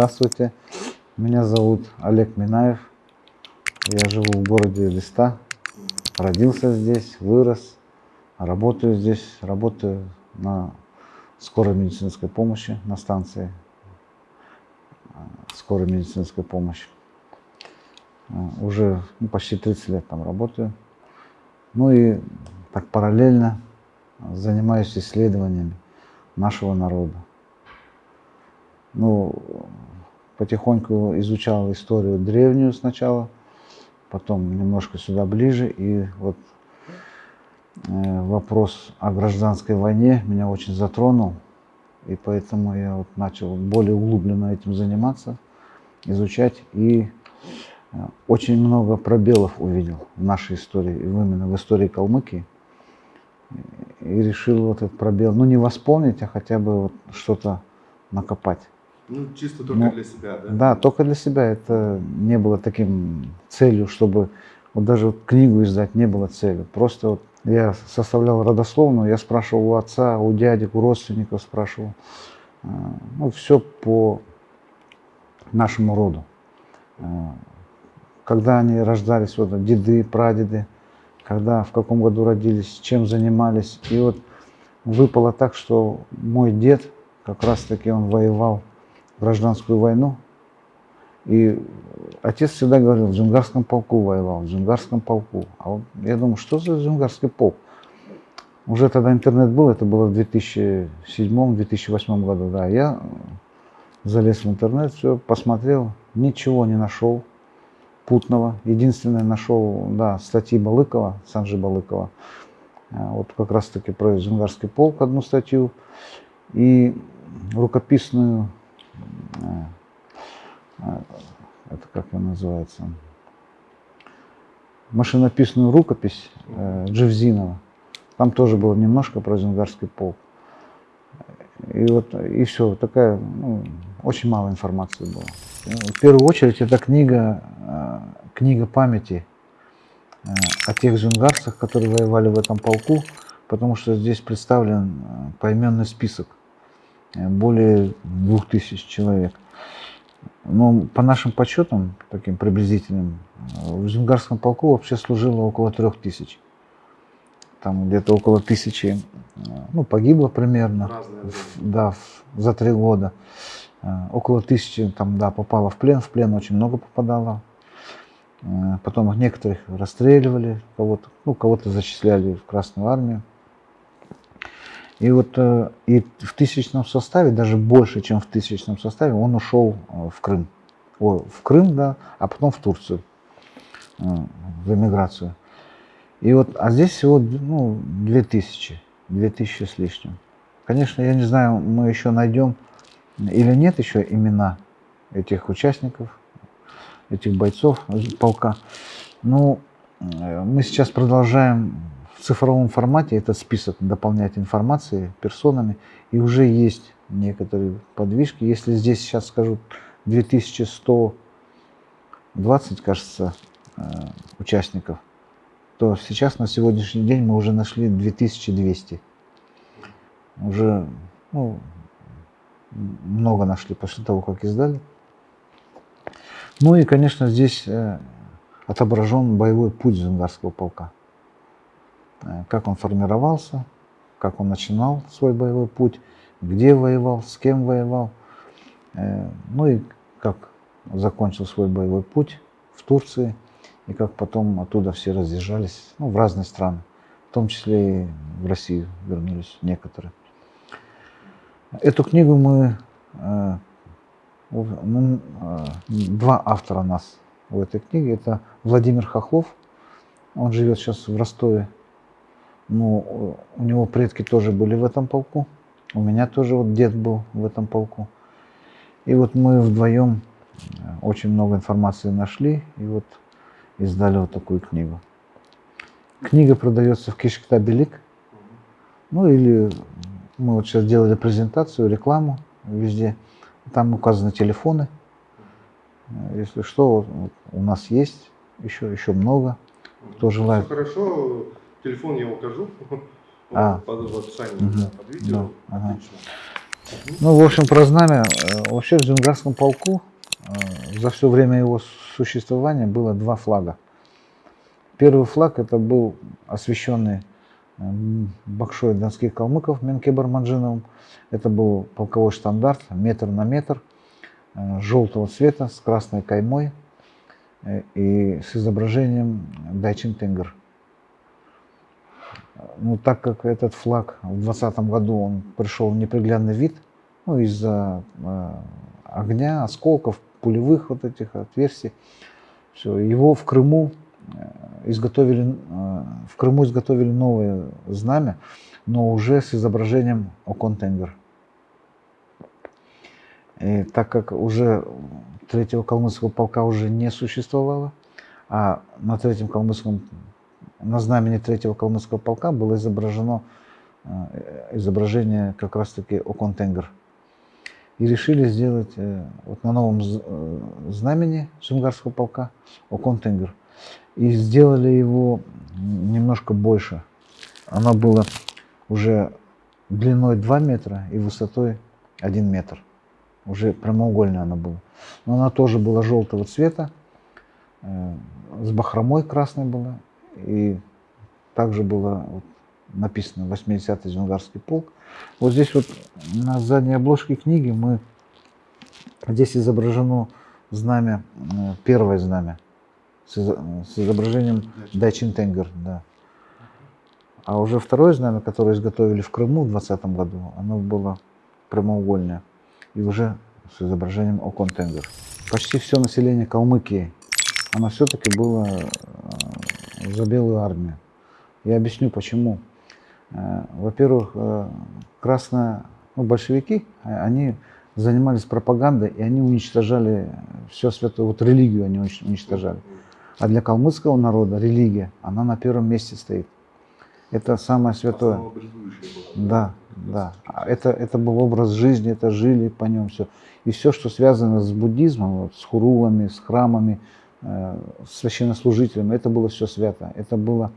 Здравствуйте, меня зовут Олег Минаев. Я живу в городе Листа, родился здесь, вырос, работаю здесь, работаю на скорой медицинской помощи, на станции скорой медицинской помощи. Э, уже ну, почти 30 лет там работаю. Ну и так параллельно занимаюсь исследованиями нашего народа. Ну, потихоньку изучал историю древнюю сначала, потом немножко сюда ближе, и вот э, вопрос о гражданской войне меня очень затронул, и поэтому я вот начал более углубленно этим заниматься, изучать, и э, очень много пробелов увидел в нашей истории, именно в истории Калмыкии, и решил вот этот пробел, ну не восполнить, а хотя бы вот что-то накопать. Ну, чисто только ну, для себя, да? Да, только для себя. Это не было таким целью, чтобы вот даже вот книгу издать не было целью. Просто вот я составлял родословную, я спрашивал у отца, у дядек, у родственников спрашивал. А, ну, все по нашему роду. А, когда они рождались, вот деды, прадеды, когда, в каком году родились, чем занимались. И вот выпало так, что мой дед, как раз таки он воевал гражданскую войну. И отец всегда говорил, в Джунгарском полку воевал, в Джунгарском полку. А вот я думаю, что за Джунгарский полк? Уже тогда интернет был, это было в 2007-2008 году, да. Я залез в интернет, все посмотрел, ничего не нашел путного. Единственное нашел, да, статьи Балыкова, Санжи Балыкова. А вот как раз таки про Джунгарский полк одну статью. И рукописную это как она называется, машинописную рукопись э, Джевзинова. Там тоже было немножко про Зенгарский полк. И вот, и все, такая, ну, очень мало информации было. В первую очередь, это книга, книга памяти о тех зюнгарцах, которые воевали в этом полку, потому что здесь представлен поименный список более двух тысяч человек. Но по нашим подсчетам, таким приблизительным, в Зюнгарском полку вообще служило около трех тысяч. Там где-то около тысячи ну, погибло примерно в, да, в, за три года. Около тысячи там, да, попало в плен, в плен очень много попадало. Потом некоторых расстреливали, кого-то ну, кого зачисляли в Красную армию. И вот э, и в тысячном составе, даже больше, чем в тысячном составе, он ушел э, в Крым. О, в Крым, да, а потом в Турцию, э, в эмиграцию. И вот, а здесь всего ну, 2000, 2000 с лишним. Конечно, я не знаю, мы еще найдем или нет еще имена этих участников, этих бойцов полка. Но мы сейчас продолжаем в цифровом формате этот список дополнять информацией, персонами, и уже есть некоторые подвижки. Если здесь сейчас скажу 2120, кажется, э, участников, то сейчас на сегодняшний день мы уже нашли 2200. Уже ну, много нашли после того, как издали. Ну и, конечно, здесь э, отображен боевой путь Зунгарского полка. Э, как он формировался, как он начинал свой боевой путь, где воевал, с кем воевал, э, ну и как закончил свой боевой путь в Турции, и как потом оттуда все разъезжались ну, в разные страны, в том числе и в Россию вернулись некоторые. Эту книгу мы, э, два автора нас в этой книге, это Владимир Хохлов, он живет сейчас в Ростове, ну, у него предки тоже были в этом полку. У меня тоже вот дед был в этом полку. И вот мы вдвоем э, очень много информации нашли и вот издали вот такую книгу. Книга продается в Кишктабелик. Ну или мы вот сейчас делали презентацию, рекламу везде. Там указаны телефоны. Если что, у нас есть еще, еще много. Кто желает. Хорошо, Телефон я укажу а. под, в описании угу. под видео. Да. Ага. Ну, в общем, про знамя. Э, Вообще в Зюнгарском полку э, за все время его существования было два флага. Первый флаг это был освященный м, Бакшой донских калмыков Менке Барманжиновым. Это был полковой штандарт метр на метр, э, желтого цвета с красной каймой э, и с изображением Дайчин Тенгер. Ну, так как этот флаг в 2020 году он пришел в неприглядный вид, ну, из-за э, огня, осколков, пулевых вот этих отверстий, все, его в Крыму э, изготовили, э, в Крыму изготовили новое знамя, но уже с изображением Оконтенгер. И так как уже третьего калмыцкого полка уже не существовало, а на третьем калмыцком, на знамени третьего калмыцкого полка было изображено э, изображение как раз-таки Оконтенгер. И решили сделать э, вот на новом э, знамени Сунгарского полка Оконтенгер. И сделали его немножко больше. Оно было уже длиной 2 метра и высотой 1 метр. Уже прямоугольное оно было. Но оно тоже было желтого цвета, с бахромой красной было. И также было вот написано 80-й Зюнгарский полк. Вот здесь вот на задней обложке книги мы здесь изображено знамя, э, первое знамя с изображением Дайчин Тенгер, да. А уже второе знамя, которое изготовили в Крыму в 2020 году, оно было прямоугольное и уже с изображением Окон Тенгер. Почти все население Калмыкии, оно все-таки было э, за белую армию. Я объясню почему. Э, Во-первых, э, красная, ну, большевики, э, они занимались пропагандой, и они уничтожали все святое, вот религию они унич- уничтожали. А для калмыцкого народа религия, она на первом месте стоит. Это самое святое. Было. Да, да. А Это, это был образ жизни, это жили по нем все. И все, что связано с буддизмом, вот, с хурулами, с храмами, э, с священнослужителями, это было все свято. Это было,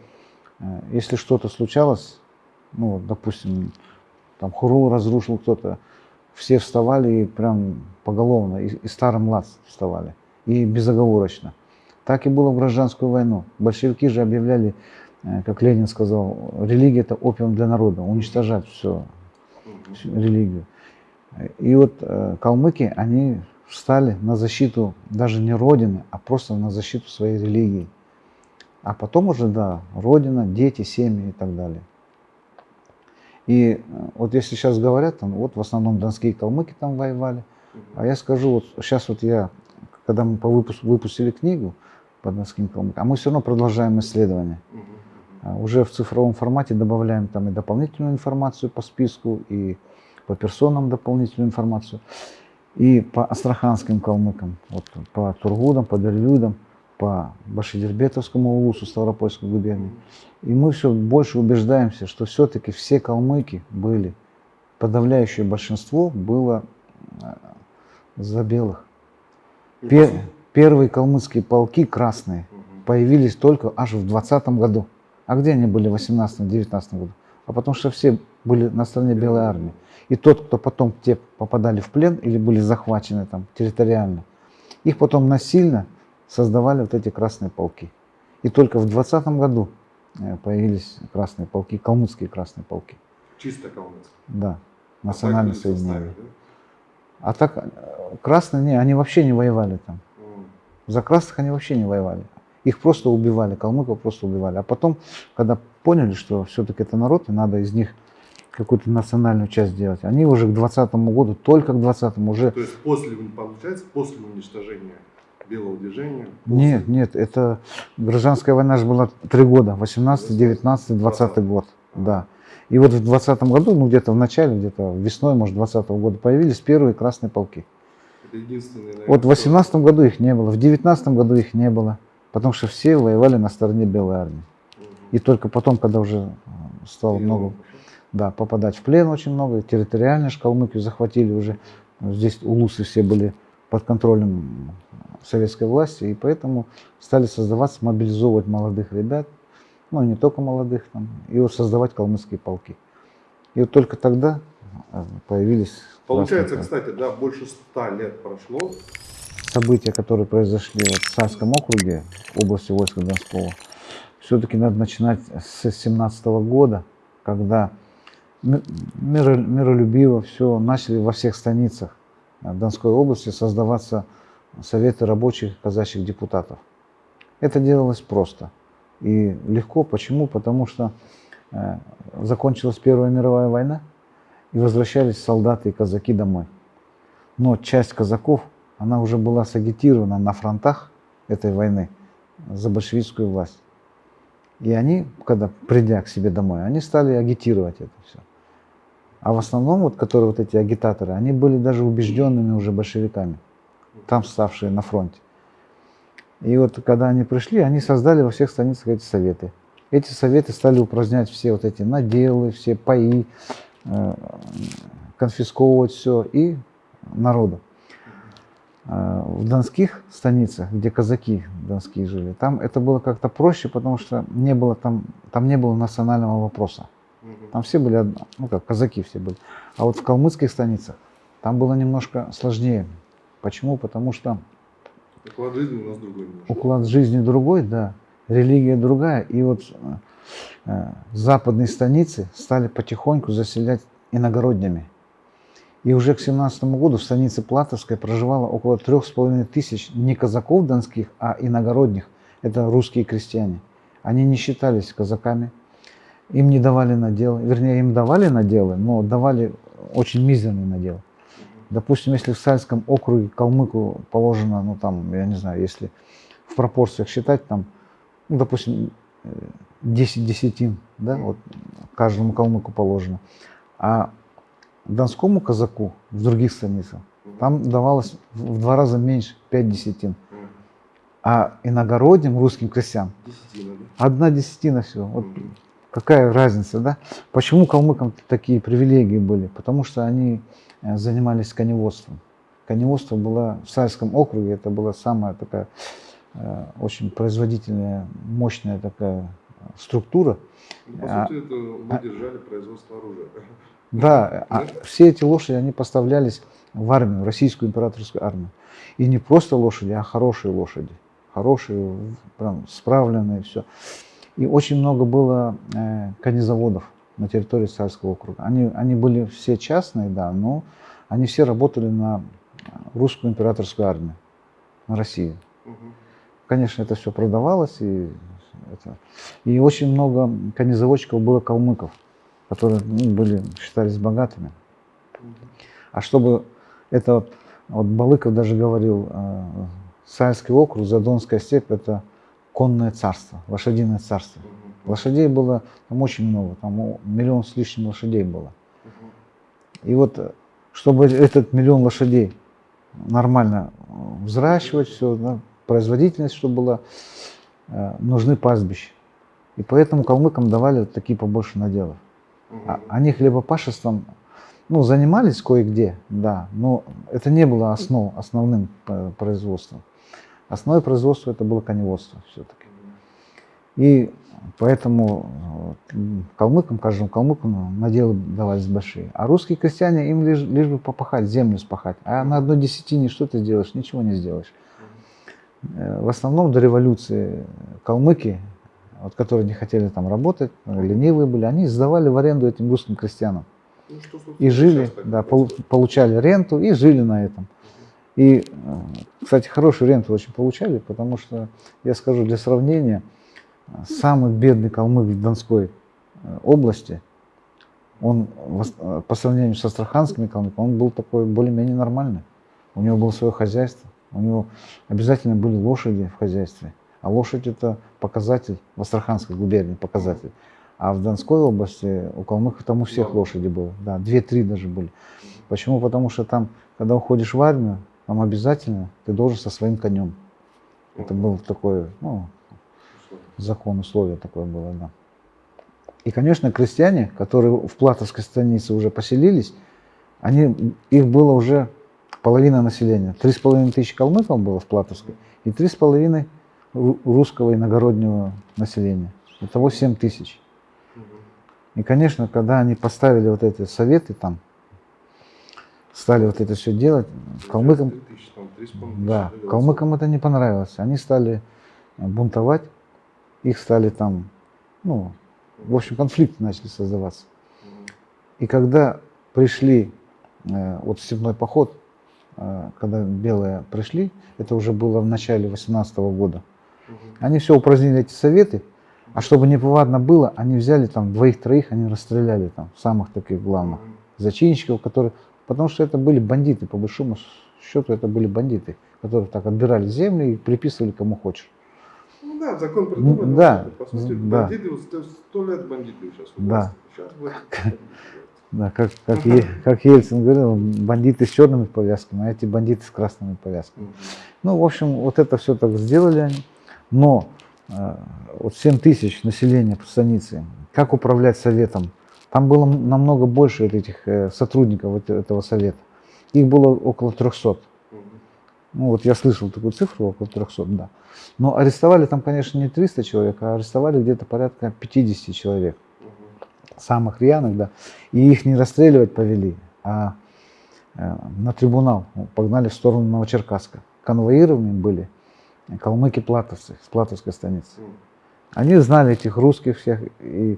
э, если что-то случалось, ну, допустим, там хурул разрушил кто-то, все вставали и прям поголовно, и, и старый млад вставали, и безоговорочно. Так и было в гражданскую войну. Большевики же объявляли, э, как Ленин сказал, религия это опиум для народа, уничтожать все, всю религию. И вот калмыки, они встали на защиту даже не Родины, а просто на защиту своей религии. А потом уже, да, Родина, дети, семьи и так далее. И э, вот если сейчас говорят, там, вот в основном донские калмыки там воевали, а я скажу, вот сейчас вот я, когда мы по выпуску, выпустили книгу по донским калмыкам, а мы все равно продолжаем. Мгм. А Уже в цифровом формате добавляем там и дополнительную информацию по списку, и по персонам дополнительную информацию, и по астраханским калмыкам, вот, по Тургудам, по Дервюдам, по Башидербетовскому улусу Ставропольской губернии. И мы все больше убеждаемся, что все-таки все калмыки были, подавляющее большинство было э, за белых. Пе- первые калмыцкие полки красные появились только аж в 20 году. А где они были в 18-19 году? А потому что все были на стороне Белой армии. И тот, кто потом те попадали в плен или были захвачены там территориально, их потом насильно создавали вот эти красные полки. И только в 20 году э, появились красные полки, калмыцкие красные полки. Чисто калмыцкий. Да, А национальное в составе, соединение. А так э, красные, не, они вообще не воевали там. да? За красных они вообще не воевали. Их просто убивали, калмыков просто убивали. А потом, когда поняли, что все-таки это народ, и надо из них какую-то национальную часть делать, они уже к 20 году, только к 20 уже... То есть после, получается, после уничтожения белого движения? после- Нет, нет, это гражданская война же была три года, 18, 19, 20 год, да. И вот в 20 году, ну где-то в начале, где-то весной, может, 20 года появились первые красные полки. Это единственный, наверное, Вот в кто- 18 году их не было, в 19 году их не было, потому что все воевали на стороне Белой армии. Мгм. И только потом, когда уже э, стало Перелом много. Да, попадать в плен очень много, территориально ж Калмыкию захватили уже, здесь улусы все были под контролем советской власти, и поэтому стали создаваться, мобилизовывать молодых ребят, ну не только молодых, там, и вот создавать калмыцкие полки. И вот только тогда, э, появились Получается, кстати, да, больше ста лет прошло. события, которые произошли в Царском округе, области войска Донского, все-таки надо начинать с 17 года, когда миролюбиво все начали во всех станицах э, Донской области создаваться советы рабочих казачьих депутатов. Это делалось просто и легко. Почему? Потому что э, закончилась Первая мировая война, и возвращались солдаты и казаки домой. Но часть казаков, она уже была сагитирована на фронтах этой войны за большевистскую власть. И они, когда придя к себе домой, они стали агитировать это все. А в основном, вот, которые вот эти агитаторы, они были даже убежденными уже большевиками, там ставшие на фронте. И вот когда они пришли, они создали во всех станицах эти советы. Эти советы стали упразднять все вот эти наделы, все паи, э, конфисковывать все и народу. Э, В донских станицах, где казаки донские жили, там это было как-то проще, потому что не было там, там не было национального вопроса. Там все были, ну как, казаки все были. А вот в калмыцких станицах там было немножко сложнее. Почему? Потому что Уклад жизни у нас другой немножко. уклад жизни другой, да, религия другая. И вот э, э, западные станицы стали потихоньку заселять иногороднями. И уже к 17 году в станице Платовской проживало около трех с половиной тысяч не казаков донских, а иногородних. Это русские крестьяне. Они не считались казаками. Им не давали наделы. Вернее, им давали наделы, но давали очень мизерные наделы. Допустим, если в Сальском округе калмыку положено, ну там, я не знаю, если в пропорциях считать, там, ну, допустим, э, 10 десятин, да, вот каждому калмыку положено. А донскому казаку в других станицах там давалось в два раза меньше, 5 десятин. А иногородним русским Десятина, да? одна десятина всего. Вот. Какая разница, да? Почему калмыкам такие привилегии были? Потому что они э, занимались коневодством. Коневодство было в Сальском округе, это была самая такая э, очень производительная, мощная такая э, структура. Ну, По А- сути, это мы держали производство оружия. Да, а все эти лошади, они поставлялись в армию, в российскую императорскую армию. И не просто лошади, а хорошие лошади. Хорошие, прям справленные, все. И очень много было э, конезаводов на территории Царского округа. Они, они были все частные, да, но они все работали на русскую императорскую армию, на Россию. Мгм. Конечно, это все продавалось, и, это- и очень много конезаводчиков было калмыков, которые ну, были, считались богатыми. А чтобы это, вот, вот Балыков даже говорил, э, Сальский округ, Задонская степь – это конное царство, лошадиное царство. Лошадей было там очень много, там миллион с лишним лошадей было. И вот, э, чтобы этот миллион лошадей нормально э, взращивать, все, да, производительность, чтобы была, э, нужны пастбища. И поэтому калмыкам давали такие побольше наделов. А-. Они хлебопашеством ну, занимались кое-где, да, но это не было основ, основным производством. Основное производство это было коневодство все-таки. И поэтому калмыкам, каждому калмыку наделы давались большие. А русские крестьяне, им лишь, лишь бы попахать, землю спахать. А на одной десятине что ты сделаешь? Ничего не сделаешь. Э, В основном до революции калмыки, вот, которые не хотели там работать, ленивые были, они сдавали в аренду этим русским крестьянам. Ну, что, И жили, да, получали ренту и жили на этом. И, э, кстати, хорошую ренту очень получали, потому что, я скажу для сравнения, самый бедный калмык в Донской э, области, он э, по сравнению с астраханскими калмыками, он был такой более-менее нормальный. У него было свое хозяйство, у него обязательно были лошади в хозяйстве. А лошадь это показатель в Астраханской губернии, показатель. А в Донской области у калмыков там у всех лошади было, да, две-три даже были. Почему? Потому что там, когда уходишь в армию, там обязательно ты должен со своим конем. Это был такой, ну, закон, условие такое было, да. И, конечно, крестьяне, которые в Платовской станице уже поселились, они, их было уже половина населения. Три с половиной тысячи калмыков было в Платовской и три с половиной ру- русского иногороднего населения. Итого семь тысяч. И, конечно, когда они поставили вот эти советы там, стали вот это все делать. Калмыкам, 3000, там, 3,5 да, калмыкам это не понравилось. Они стали э, бунтовать, их стали там, ну, в общем, конфликты начали создаваться. И когда пришли, э, вот степной поход, э, когда белые пришли, это уже было в начале 18 года, они все упразднили эти советы, а чтобы не повадно было, они взяли там двоих-троих, они расстреляли там, самых таких главных зачинщиков, которые, потому что это были бандиты, по большому счету это были бандиты, которые так отбирали земли и приписывали кому хочешь. Ну да, закон придумали. Да, По сути, да. бандиты, вот сто- лет бандиты сейчас. Да. власти. Сейчас бандиты. Да, как, как, Е- как Ельцин говорил, бандиты с черными повязками, а эти бандиты с красными повязками. Ну, в общем, вот это все так сделали они. Но э, вот 7 тысяч населения по станице, как управлять советом? Там было намного больше вот этих э, сотрудников вот этого совета. Их было около 300. Мгм. Ну, вот я слышал такую цифру, около 300, да. Но арестовали там, конечно, не 300 человек, а арестовали где-то порядка 50 человек. Самых рьяных, да, и их не расстреливать повели, а э, на трибунал ну, погнали в сторону Новочеркасска. Конвоированы были калмыки-платовцы с платовской станицы. Они знали этих русских всех, и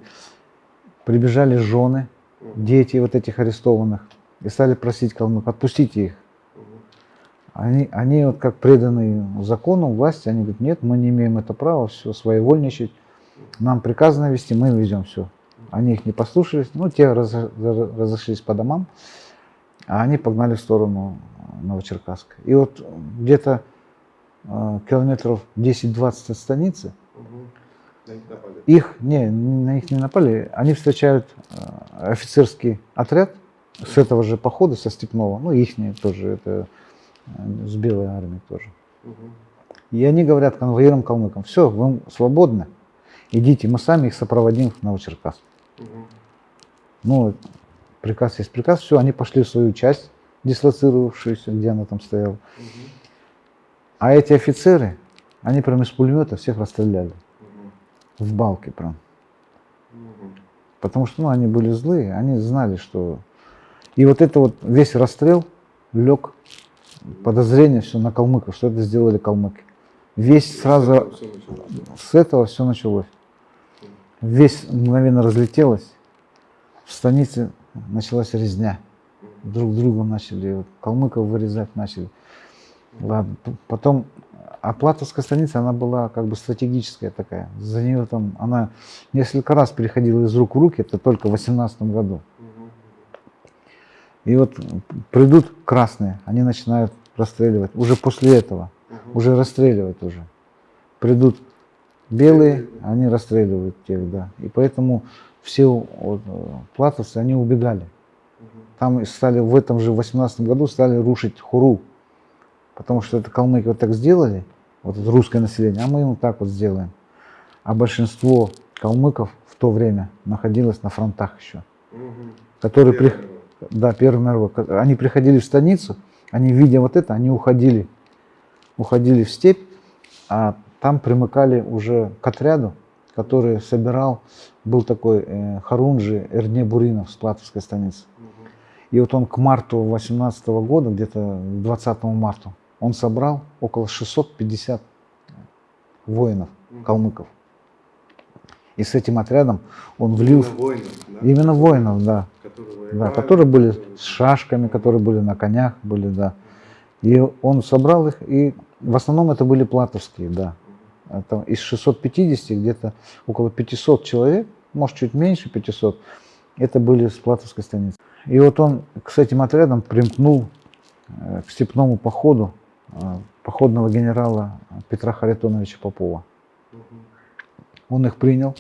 прибежали жены, дети вот этих арестованных, и стали просить калмык, отпустите их. Они, они вот как преданные закону, власти, они говорят, нет, мы не имеем это права, все, своевольничать, нам приказано вести, мы везем все. Они их не послушались, ну, те разо- разо- разошлись по домам, а они погнали в сторону Новочеркасска. И вот где-то э, километров 10-20 от станицы, Мгм. На них напали. Их, не, на них не напали, они встречают э, офицерский отряд с этого же похода, со Степного, ну, их тоже, это э, с белой армией тоже. И они говорят конвоирам калмыкам, все, вы свободны, идите, мы сами их сопроводим в Новочеркасск. Ну, приказ есть приказ, все, они пошли в свою часть, дислоцировавшуюся, где она там стояла. А эти офицеры, они прям из пулемета всех расстреляли. В балке прям. Мгм. Потому что ну, они были злые, они знали, что... И вот это вот весь расстрел лег подозрение все на калмыков, что это сделали калмыки. Весь сразу с этого все началось. Весь мгновенно разлетелось. В станице началась резня. Друг друга начали, калмыков вырезать начали. Ладно, потом, а Платовская станица, она была как бы стратегическая такая. За нее там, она несколько раз переходила из рук в руки, это только в 18 году. И вот придут красные, они начинают расстреливать. Уже после этого, уже расстреливать уже. Придут белые, они расстреливают тех, да. И поэтому все вот, э, платовцы, они убегали. Там стали в этом же 18 году стали рушить хуру. Потому что это калмыки вот так сделали, вот это русское население, а мы им вот так вот сделаем. А большинство калмыков в то время находилось на фронтах еще. Мгм. Которые при... Да, Первый мировой. Они приходили в станицу, они, видя вот это, они уходили, уходили в степь, а там примыкали уже к отряду, который собирал, был такой э, Харунжи Эрне Буринов с Платовской станицы. Мгм. И вот он к марту 18 года, где-то 20 марта, он собрал около 650 воинов, калмыков. И с этим отрядом он влил... Именно воинов, да? Именно воинов, да. Которые Да, которые были с шашками, которые были на конях, были, да. И он собрал их, и в основном это были платовские, да. Это из 650 где-то около 500 человек, может чуть меньше 500, это были с платовской станицы. И вот он с этим отрядом примкнул э, к степному походу походного генерала Петра Харитоновича Попова. Он их принял.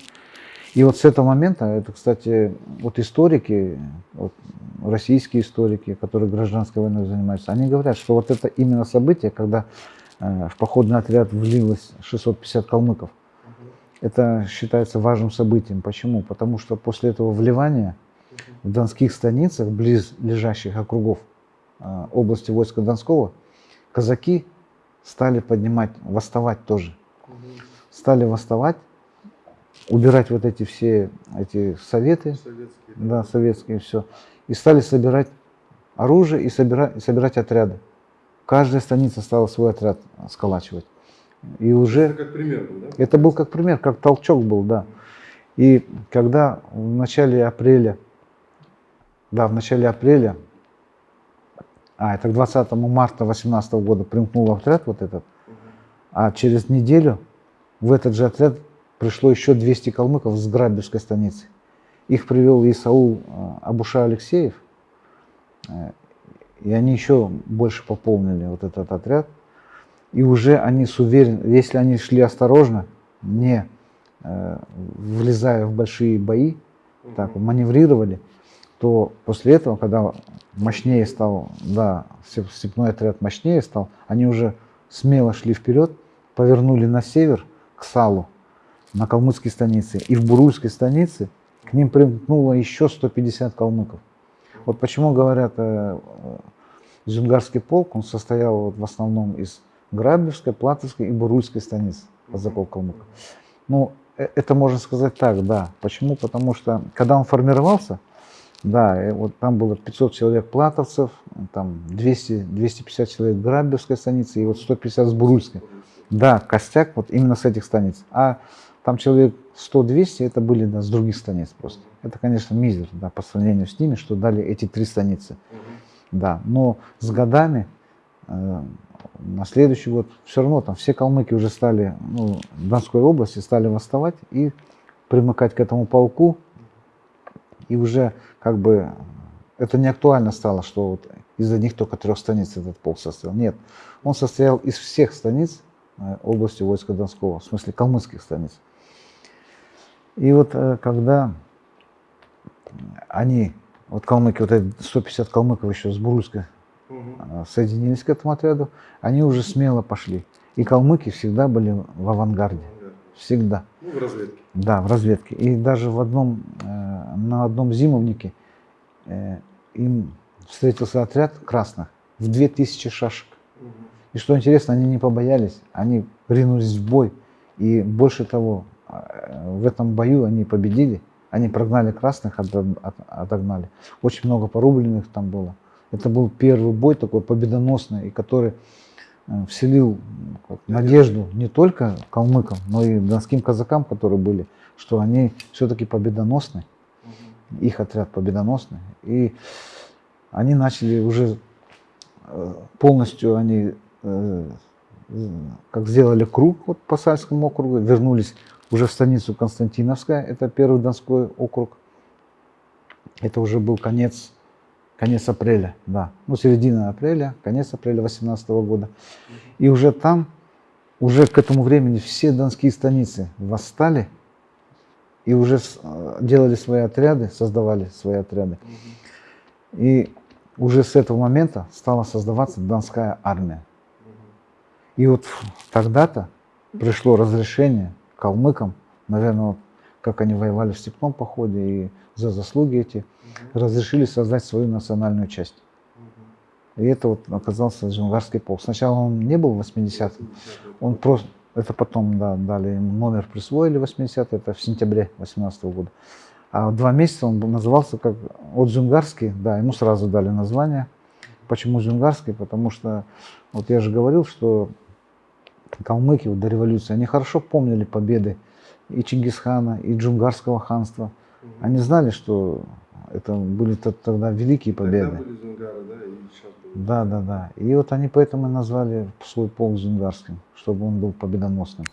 И вот с этого момента, это, кстати, вот историки, вот российские историки, которые гражданской войной занимаются, они говорят, что вот это именно событие, когда э, в походный отряд влилось 650 калмыков, это считается важным событием. Почему? Потому что после этого вливания в донских станицах, близ лежащих округов э, области войска Донского, казаки стали поднимать, восставать тоже стали восставать, убирать вот эти все эти советы, Советские. да, советские все, и стали собирать оружие и, собира- и собирать отряды. Каждая станица стала свой отряд сколачивать. И уже Это как пример был, да? это был как пример, как толчок был, да. И когда в начале апреля, да, в начале апреля, а, это к 20 марта 2018 года примкнул отряд вот этот, а через неделю в этот же отряд пришло еще 200 калмыков с Грабевской станицы. Их привел Исаул э, Абуша Алексеев, э, и они еще больше пополнили вот этот отряд. И уже они с уверен, если они шли осторожно, не э, влезая в большие бои, так маневрировали, то после этого, когда мощнее стал, да, степ- степной отряд мощнее стал, они уже смело шли вперед, повернули на север к Салу, на калмыцкие станицы. И в Бурульской станице к ним примкнуло еще 150 калмыков. Вот почему говорят, э, э, Зюнгарский полк, он состоял вот в основном из Грабевской, Платовской и Бурульской станиц казаков калмыков. Ну, э, это можно сказать так, да. Почему? Потому что, когда он формировался, да, э, вот там было 500 человек платовцев, там 200, 250 человек Грабевской станицы и вот 150 с Бурульской. Да, костяк вот именно с этих станиц. А там человек 100-200 это были да, с других станиц просто. Это, конечно, мизер да, по сравнению с ними, что дали эти три станицы. Да, но с годами, э, на следующий год, все равно там все калмыки уже стали, ну, в Донской области стали восставать и примыкать к этому полку. И уже как бы это не актуально стало, что вот из одних только трех станиц этот полк состоял. Нет, он состоял из всех станиц э, области войска Донского, в смысле калмыцких станиц. И вот э, когда они, вот калмыки, вот эти 150 калмыков еще с Бурульской Мгм. э, соединились к этому отряду, они уже смело пошли. И калмыки всегда были в авангарде. Всегда. Ну, в разведке. Да, в разведке. И даже в одном, э, на одном зимовнике э, им встретился отряд красных в 2000 шашек. Мгм. И что интересно, они не побоялись, они ринулись в бой. И больше того, э, в этом бою они победили, они прогнали красных, ото- от- отогнали. Очень много порубленных там было. Это был первый бой такой победоносный, и который вселил м, как, надежду не только калмыкам, но и донским казакам, которые были, что они все-таки победоносны, их отряд победоносный. И они начали уже э, полностью они э, э, как сделали круг вот по Сальскому округу, вернулись уже в станицу Константиновская, это первый Донской округ. Это уже был конец, конец апреля, да, ну середина апреля, конец апреля 18 года. И уже там, уже к этому времени все донские станицы восстали и уже э, делали свои отряды, создавали свои отряды. И уже с этого момента стала создаваться Донская армия. И вот тогда-то пришло разрешение калмыкам, наверное, вот как они воевали в степном походе и за заслуги эти, Мгм. разрешили создать свою национальную часть. Мгм. И это вот оказался Джунгарский полк. Сначала он не был 80-м, 80-е. он просто, это потом да, дали ему номер, присвоили 80 это в сентябре 18 года. А два месяца он назывался как от Джунгарский, да, ему сразу дали название. Почему Джунгарский? Потому что, вот я же говорил, что калмыки вот до революции, они хорошо помнили победы и Чингисхана, и Джунгарского ханства. Мгм. Они знали, что это были тогда великие победы. Тогда были Зунгары, да, и сейчас были. Да, да, да. И вот они поэтому и назвали свой полк Зунгарским, чтобы он был победоносным.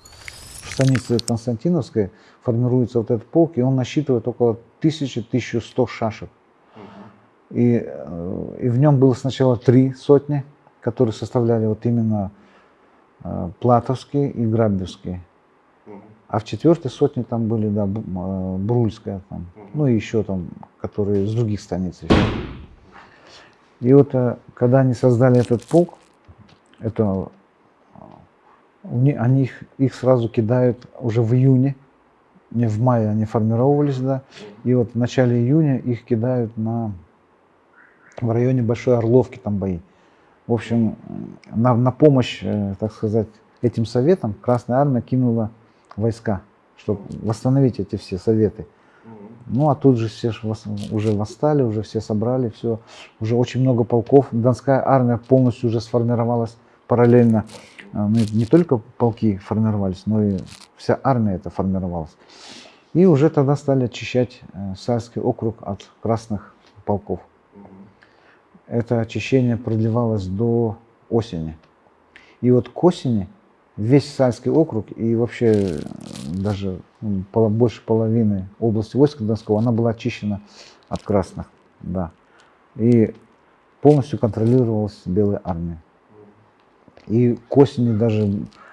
В станице Константиновской формируется вот этот полк, и он насчитывает около 1000-1100 шашек. Мгм. И, э, и в нем было сначала три сотни, которые составляли вот именно э, Платовские и Грабевские. А в четвертой сотне там были, да, э, Брульская там, ну и еще там, которые с других станиц еще. И вот э, когда они создали этот полк, это э, они их, их сразу кидают уже в июне, не в мае они формировались, да, и вот в начале июня их кидают на в районе Большой Орловки там бои. В общем, на, на помощь, так сказать, этим советам Красная Армия кинула войска, чтобы восстановить эти все советы. Ну, а тут же все уже восстали, уже все собрали, все. Уже очень много полков. Донская армия полностью уже сформировалась параллельно. А, ну, Не только полки формировались, но и вся армия это формировалась. И уже тогда стали очищать э, Сальский округ от красных полков. Это очищение продлевалось до осени. И вот к осени весь Сальский округ и вообще э, даже больше половины области войска Донского, она была очищена от красных. Да. И полностью контролировалась Белой армией. И к осени даже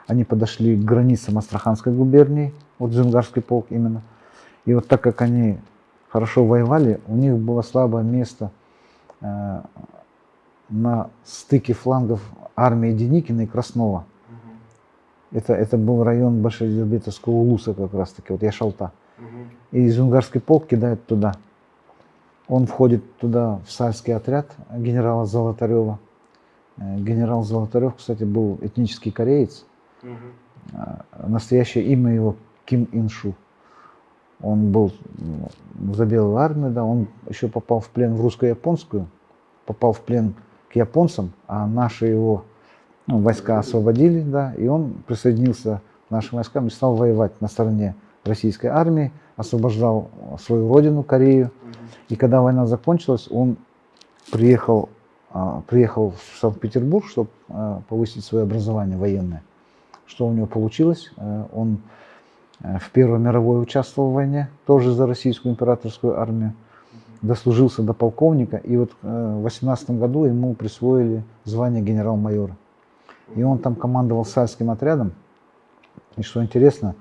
они подошли к границам Астраханской губернии, вот Джунгарский полк именно. И вот так как они хорошо воевали, у них было слабое место э, на стыке флангов армии Деникина и Краснова. Это, это был район Большедербетовского Улуса как раз таки, вот Яшалта. Мгм. И Зунгарский полк кидает туда. Он входит туда в сальский отряд генерала Золотарева. Э, Генерал Золотарев, кстати, был этнический кореец. А, Настоящее имя его Ким Иншу. Он был ну, за белую армию, да, он еще попал в плен в русско-японскую, попал в плен к японцам, а наши его ну, войска освободили, да, и он присоединился к нашим войскам и стал воевать на стороне российской армии, освобождал свою родину, Корею. И когда война закончилась, он приехал, а, приехал в Санкт-Петербург, чтобы повысить свое образование военное. Что у него получилось? Э, Он э, в Первой мировой участвовал в войне, тоже за российскую императорскую армию, дослужился до полковника, и вот э, в 18 году ему присвоили звание генерал-майора. И он там командовал сальским отрядом. И что интересно,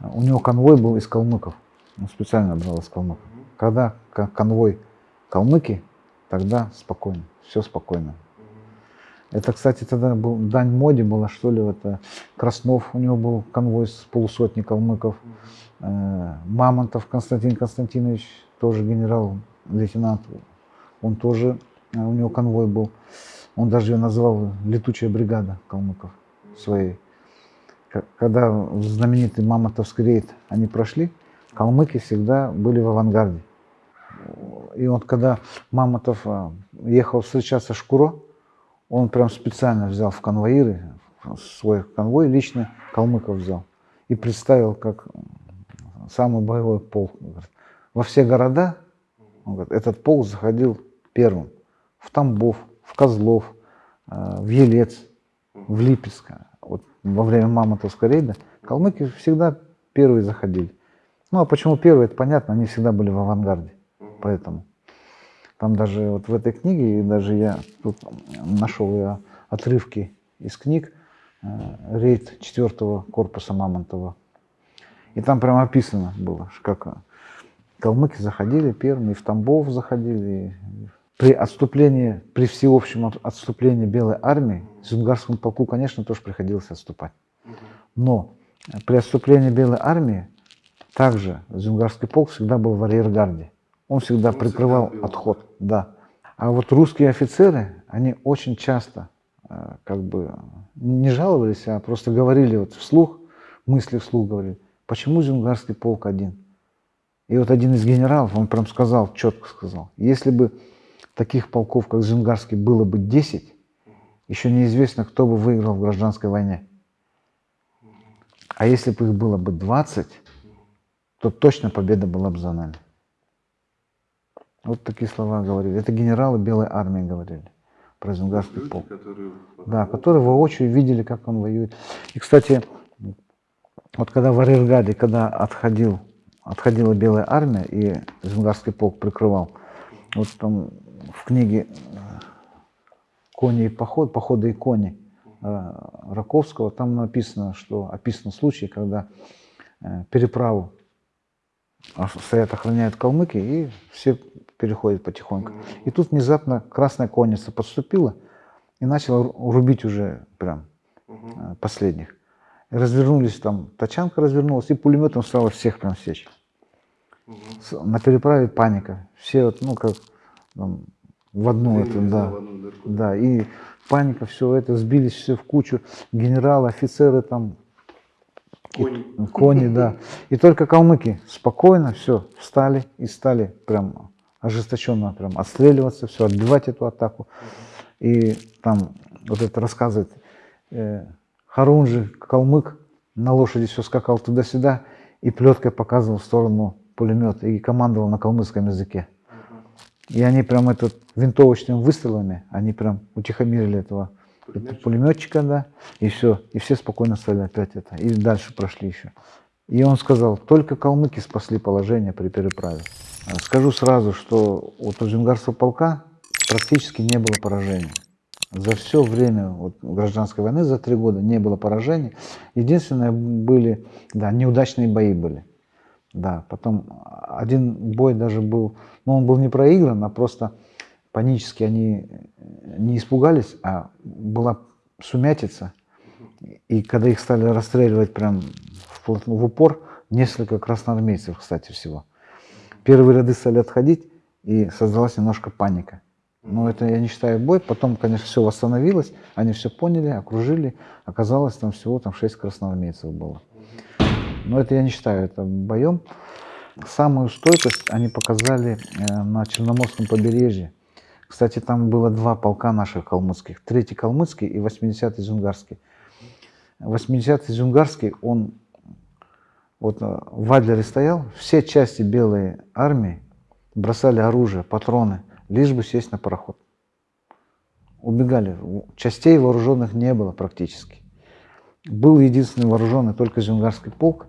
у него конвой был из калмыков. Он специально брал из калмыков. Когда ко- конвой калмыки, тогда спокойно, все спокойно. Это, кстати, тогда был дань моде была, что ли, вот э, Краснов, у него был конвой с полусотни калмыков, э, Мамонтов Константин Константинович, тоже генерал-лейтенант, он тоже, э, у него конвой был, он даже ее называл летучая бригада калмыков своей. Когда знаменитый Мамонтовский рейд они прошли, калмыки всегда были в авангарде. И вот когда Мамонтов а, ехал встречаться Шкуро, он прям специально взял в конвоиры, свой конвой лично калмыков взял и представил как самый боевой полк. Во все города он говорит, этот полк заходил первым. В Тамбов, в Козлов, э, в Елец, в Липецк. Вот во время Мамонтовского рейда калмыки всегда первые заходили. Ну а почему первые, это понятно, они всегда были в авангарде. Поэтому там даже вот в этой книге, и даже я тут нашел я отрывки из книг, э, рейд 4 корпуса Мамонтова. И там прямо описано было, как калмыки заходили первыми, и в Тамбов заходили. и При отступлении, при всеобщем от- отступлении Белой армии, Зунгарскому полку, конечно, тоже приходилось отступать. Но э, при отступлении Белой армии также Зюнгарский полк всегда был в арьергарде. Он всегда Он всегда прикрывал был. отход. Да. А вот русские офицеры, они очень часто э, как бы не жаловались, а просто говорили вот вслух, мысли вслух говорили, почему Зюнгарский полк один? И вот один из генералов, он прям сказал, четко сказал, если бы таких полков, как Зюнгарский, было бы 10, еще неизвестно, кто бы выиграл в гражданской войне. А если бы их было бы 20, то точно победа была бы за нами. Вот такие слова говорили. Это генералы Белой армии говорили про Зюнгарский Люди, полк. которые... Да, которые воочию видели, как он воюет. И, кстати, вот когда в Арергаде, когда отходил, отходила Белая армия и Зюнгарский полк прикрывал, вот там в книге э, «Кони и поход», «Походы и кони» э, Раковского, там написано, что описан случай, когда э, переправу стоят, охраняют калмыки, и все переходят потихоньку. И тут внезапно красная конница подступила и начала ру- рубить уже прям последних. Развернулись там, тачанка развернулась, и пулеметом стало всех прям сечь. На переправе паника. Все вот, ну, как там, в одну Двинулись, да. в одну дырку. Да, и паника, все это, сбились все в кучу. Генералы, офицеры там Кони. Кони, да. И только калмыки спокойно все встали и стали прям ожесточенно прям отстреливаться, все, отбивать эту атаку. И там вот это рассказывает э, Харунжи, калмык, на лошади все скакал туда-сюда и плеткой показывал в сторону пулемета и командовал на калмыцком языке. И они прям этот винтовочными выстрелами, они прям утихомирили этого Пулеметчик. пулеметчика, да, и все. И все спокойно стали опять это. И дальше прошли еще. И он сказал, только калмыки спасли положение при переправе. А Скажу сразу, что у Джунгарского полка практически не было поражений. За все время вот, гражданской войны, за три года, не было поражений. Единственное, были, да, неудачные бои были. Да, потом один бой даже был, ну он был не проигран, а просто панически они не испугались, а была сумятица. И когда их стали расстреливать прям в, в упор, несколько красноармейцев, кстати, всего. Первые ряды стали отходить, и создалась немножко паника. Но это я не считаю бой. Потом, конечно, все восстановилось, они все поняли, окружили. Оказалось, там всего там 6 красноармейцев было. Но это я не считаю это боем. Самую стойкость они показали э, на Черноморском побережье. Кстати, там было два полка наших калмыцких. Третий калмыцкий и 80-й зюнгарский. 80-й зюнгарский, он вот э, в Адлере стоял, все части белой армии бросали оружие, патроны, лишь бы сесть на пароход. Убегали. Частей вооруженных не было практически. Был единственный вооруженный только Зюнгарский полк.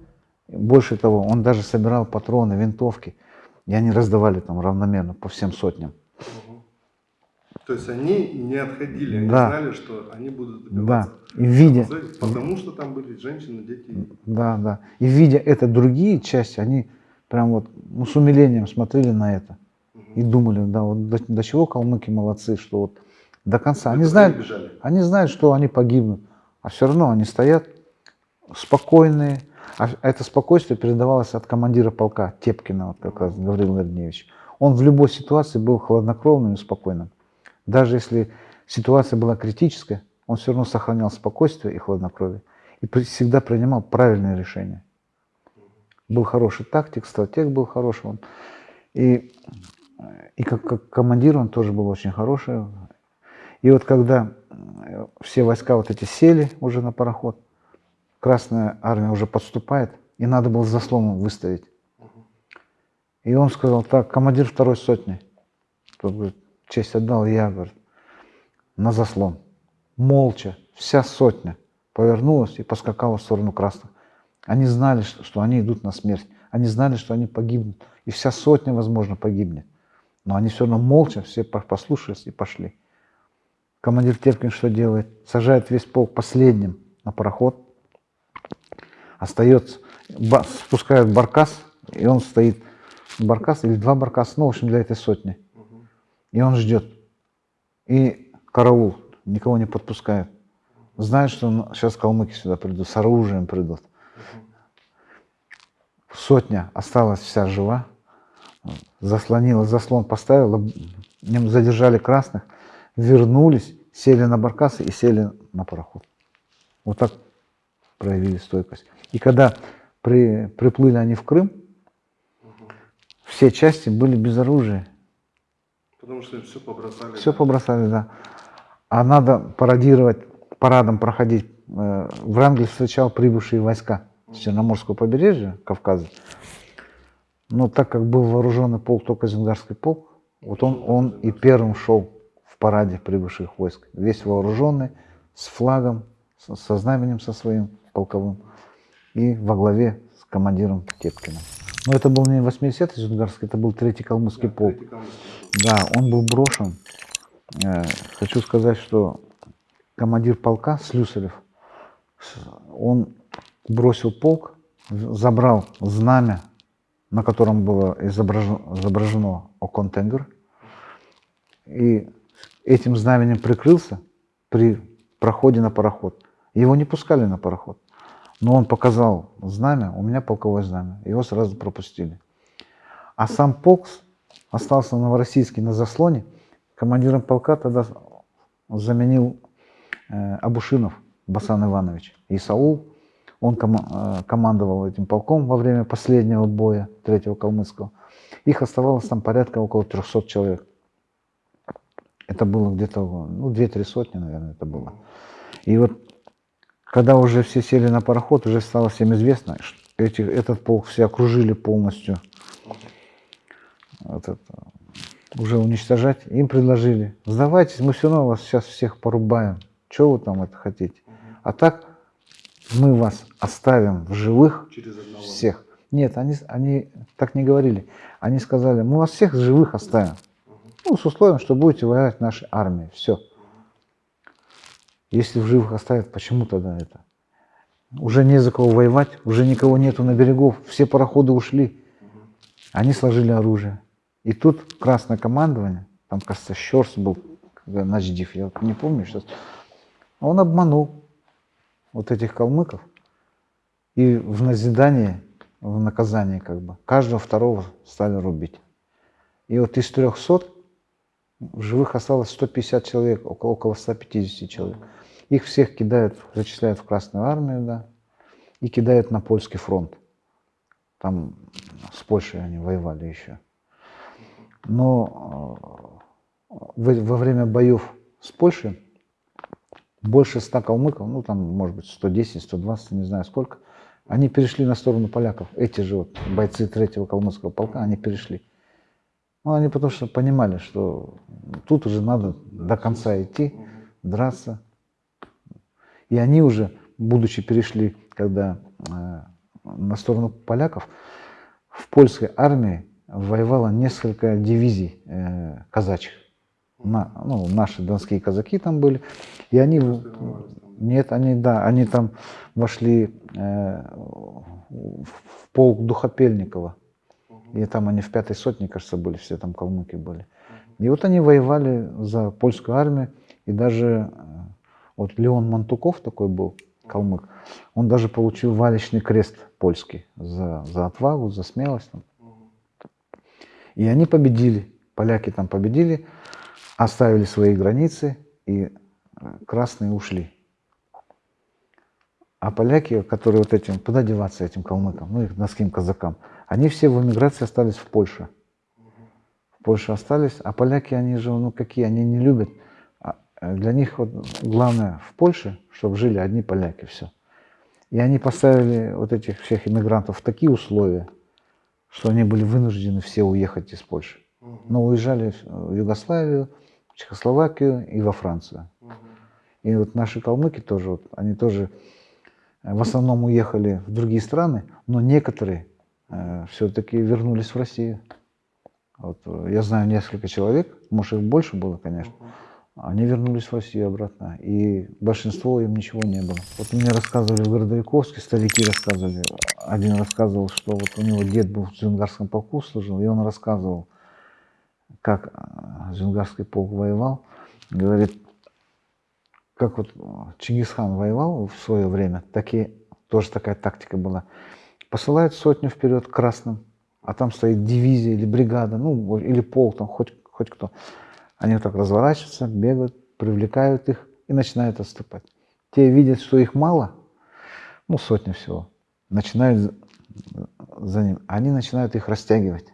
Больше того, он даже собирал патроны, винтовки. И они раздавали там равномерно по всем сотням. Мгм. То есть они не отходили, они Да. знали, что они будут Да. добиваться. И видя, Потому что там были женщины, дети. да, да. И видя это другие части, они прям вот ну, с умилением смотрели на это. И думали, да, вот до, до чего калмыки молодцы, что вот до конца. Они знают, бежали. Они знают, что они погибнут, а все равно они стоят спокойные. А это спокойствие передавалось от командира полка Тепкина, вот как раз Гаврил Гордеевич. Он в любой ситуации был хладнокровным и спокойным. Даже если ситуация была критическая, он все равно сохранял спокойствие и хладнокровие. И всегда принимал правильные решения. Был хороший тактик, стратег был хороший. Он. И, и как, как командир он тоже был очень хороший. И вот когда э, все войска вот эти сели уже на пароход, Красная армия уже подступает, и надо было заслоном выставить. И он сказал, так, командир второй сотни, тот говорит, честь отдал, я, говорит, на заслон. Молча, вся сотня повернулась и поскакала в сторону красных. Они знали, что, они идут на смерть. Они знали, что они погибнут. И вся сотня, возможно, погибнет. Но они все равно молча все по- послушались и пошли. Командир Теркин что делает? Сажает весь полк последним на пароход. Остается, спускают баркас, и он стоит. Баркас или два баркаса, ну, в общем, для этой сотни. И он ждет. И караул, никого не подпускает. Знает, что сейчас калмыки сюда придут, с оружием придут. Сотня осталась вся жива. Заслонила, заслон поставила, задержали красных, вернулись, сели на баркасы и сели на пароход. Вот так проявили стойкость. И когда при, приплыли они в Крым, все части были без оружия. Потому что все побросали. Все да. побросали, да. А надо пародировать, парадом проходить. Э, Врангель встречал прибывшие войска с Черноморского побережья, Кавказа. Но так как был вооруженный полк, только Зенгарский полк, вот он, он и первым шел в параде прибывших войск. Весь вооруженный, с флагом, со знаменем со своим полковым и во главе с командиром Тепкиным. Но это был не 80-й Зенгарский, это был третий калмыцкий Да, полк. третий калмыцкий полк. Да, он был брошен. Э, Хочу сказать, что командир полка Слюсарев, он бросил полк, забрал знамя, на котором было изображено, изображено Оконтенгер, и этим знаменем прикрылся при проходе на пароход. Его не пускали на пароход, но он показал знамя, у меня полковое знамя, его сразу пропустили. А сам полк остался Новороссийский на заслоне. Командиром полка тогда заменил э, Абушинов Басан Иванович. И Саул, Он кома- э, командовал этим полком во время последнего боя третьего калмыцкого. Их оставалось там порядка около 300 человек. Это было где-то, ну, 2-3 сотни, наверное, это было. И вот, когда уже все сели на пароход, уже стало всем известно, что эти, этот полк все окружили полностью. Вот это, уже уничтожать. Им предложили, сдавайтесь, мы все равно вас сейчас всех порубаем. Чего вы там это хотите? А так мы вас оставим в живых всех. Нет, они, они так не говорили. Они сказали, мы вас всех живых оставим. Ну, с условием, что будете воевать в нашей армии. Все. Если в живых оставят, почему тогда это? Уже не за кого воевать, уже никого нету на берегов, все пароходы ушли. Они сложили оружие. И тут красное командование, там, кажется, Щерс был, когда Начдив, я не помню сейчас, он обманул вот этих калмыков. И в назидание, в наказание как бы, каждого второго стали рубить. И вот из 300 в живых осталось 150 человек, около, около 150 человек. Их всех кидают, зачисляют в Красную Армию, да, и кидают на польский фронт. Там с Польшей они воевали еще. Но э, во, время боев с Польшей больше 100 калмыков, ну там может быть 110, 120, не знаю сколько, они перешли на сторону поляков. Эти же вот бойцы третьего калмыцкого полка, они перешли. Ну, они потому что понимали, что тут уже надо до конца идти, драться. И они уже, будучи перешли, когда э, на сторону поляков, в польской армии воевало несколько дивизий э, казачьих. На, ну, наши донские казаки там были. И они... Нет, они, да, они там вошли э, в в полк Духопельникова. И там они в пятой сотне, кажется, были, все там калмыки были. И вот они воевали за польскую армию, и даже э, вот Леон Мантуков такой был, калмык, он даже получил валечный крест польский за, за отвагу, за смелость. там. И они победили, поляки там победили, оставили свои границы, и э, красные ушли. А поляки, которые вот этим, куда деваться этим калмыкам, ну их донским казакам, они все в эмиграции остались в Польше. В Польше остались, а поляки, они же, ну какие, они не любят. Э, Для них вот главное в Польше, чтобы жили одни поляки, все. И они поставили вот этих всех иммигрантов в такие условия, что они были вынуждены все уехать из Польши. Но уезжали в Югославию, в Чехословакию и во Францию. И вот наши калмыки тоже, вот, они тоже э, в основном уехали в другие страны, но некоторые все-таки вернулись в Россию. Вот, э, я знаю несколько человек, может их больше было, конечно, они вернулись в Россию обратно, и большинство им ничего не было. Вот мне рассказывали в Городовиковске, старики рассказывали, один рассказывал, что вот у него дед был в Зюнгарском полку служил, и он рассказывал, как э, Зюнгарский полк воевал, говорит, как вот Чингисхан воевал в свое время, такие, тоже такая тактика была. Посылают сотню вперед красным, а там стоит дивизия или бригада, ну, или полк, там, хоть, хоть кто. Они вот так разворачиваются, бегают, привлекают их и начинают отступать. Те видят, что их мало, ну, сотня всего, начинают за- за ним. Они начинают их растягивать.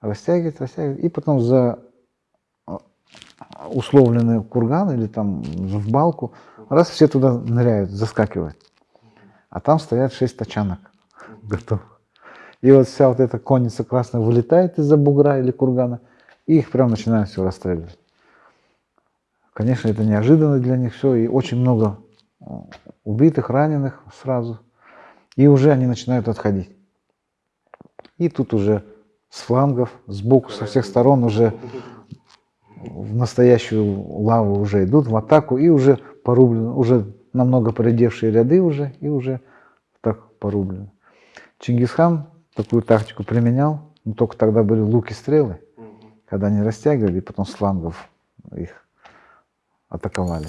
Растягивать, растягивать. И потом за а, условленный курган или там в балку, раз все туда ныряют, заскакивают. А там стоят шесть тачанок готовых. И вот вся вот эта конница красная вылетает из-за бугра или кургана, и их прям начинают все расстреливать. Конечно, это неожиданно для них все, и очень много э, убитых, раненых сразу. И уже они начинают отходить. И тут уже с флангов, сбоку, со всех сторон уже в настоящую лаву уже идут, в атаку, и уже порублены, уже намного поредевшие ряды уже, и уже так порублены. Чингисхан такую тактику применял, но только тогда были луки-стрелы, когда они растягивали, потом с флангов их атаковали.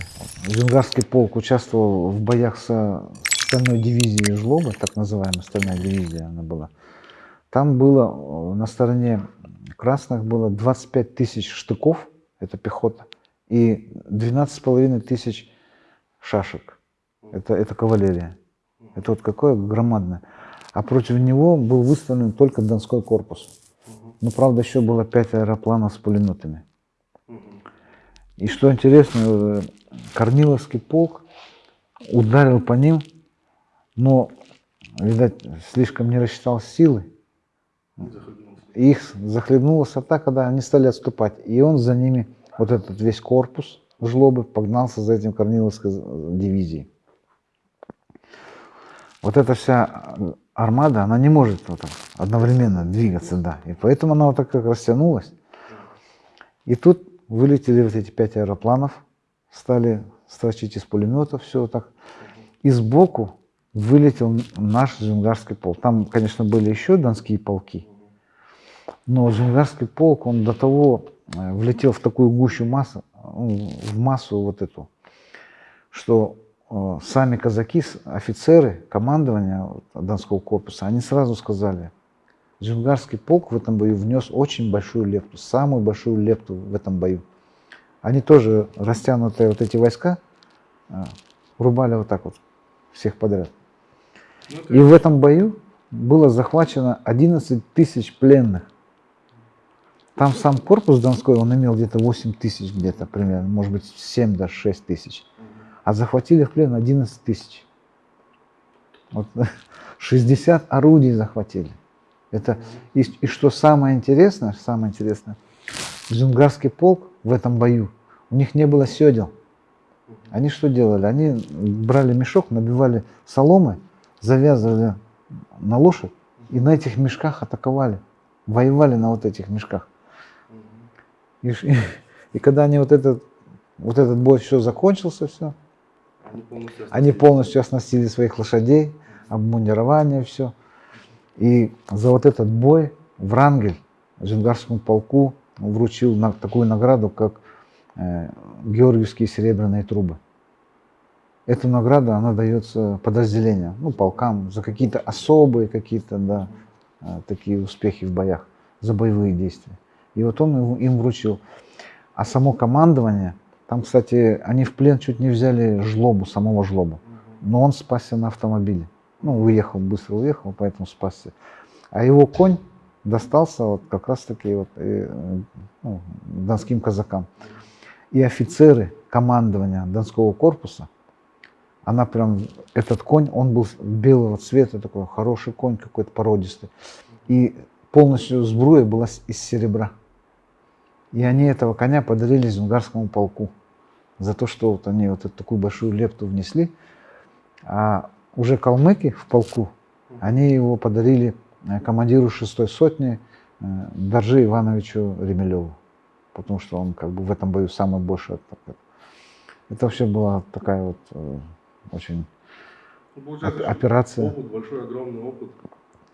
Зюнгарский полк участвовал в боях со стальной дивизией Жлоба, так называемая стальная дивизия она была. Там было э, на стороне красных было 25 тысяч штыков, это пехота, и 12,5 тысяч шашек, это, это кавалерия. Это вот какое громадное. А против него был выставлен только Донской корпус. Но, правда, еще было пять аэропланов с пулеметами. И что интересно, э, Корниловский полк ударил по ним, но, видать, слишком не рассчитал силы. Их захлебнулась атака, когда они стали отступать. И он за ними, вот этот весь корпус жлобы, погнался за этим Корниловской э, дивизией. Вот эта вся э, армада, она не может вот так одновременно двигаться, да. И поэтому она вот так как растянулась. И тут вылетели вот эти пять аэропланов, стали строчить из пулеметов, все вот так. И сбоку вылетел наш Зюнгарский полк. Там, конечно, были еще донские полки, но Зюнгарский полк, он до того э, влетел в такую гущу массу, ну, в массу вот эту, что э, сами казаки, офицеры, командования Донского корпуса, они сразу сказали, Зюнгарский полк в этом бою внес очень большую лепту, самую большую лепту в этом бою. Они тоже растянутые вот эти войска э, рубали вот так вот всех подряд. Ну, И в этом бою было захвачено 11 тысяч пленных. Там сам корпус Донской, он имел где-то 8 тысяч где-то примерно, может быть 7 даже 6 тысяч. А захватили в плен 11 тысяч. Вот 60 орудий захватили. Это, и, и что самое интересное, самое интересное, Зюнгарский полк в этом бою, у них не было седел. Они что делали? Они брали мешок, набивали соломы, завязывали на лошадь и на этих мешках атаковали. Воевали на вот этих мешках. И, и, и когда они вот этот, вот этот бой все закончился, все, Они полностью оснастили. своих лошадей, обмундирование, все. И за вот этот бой Врангель Зюнгарскому полку вручил на, такую награду, как э, Георгиевские серебряные трубы. Эта награда, она дается подразделениям, ну, полкам, за какие-то особые какие-то, да, э, такие успехи в боях, за боевые действия. И вот он им вручил. А само командование, там, кстати, они в плен чуть не взяли жлобу, самого жлобу. Но он спасся на автомобиле. Ну, уехал, быстро уехал, поэтому спасся. А его конь достался вот как раз-таки вот, э, ну, донским казакам. И офицеры командования Донского корпуса, она прям, этот конь, он был белого цвета, такой хороший конь какой-то породистый. И полностью сбруя была из серебра. И они этого коня подарили Зюнгарскому полку за то, что вот они вот эту такую большую лепту внесли. А уже калмыки в полку, они его подарили э, командиру шестой сотни э, Даржи Ивановичу Ремелеву, потому что он как бы в этом бою самый большой. Это вообще была такая вот э, очень Ну, получается, операция. Опыт, большой, огромный опыт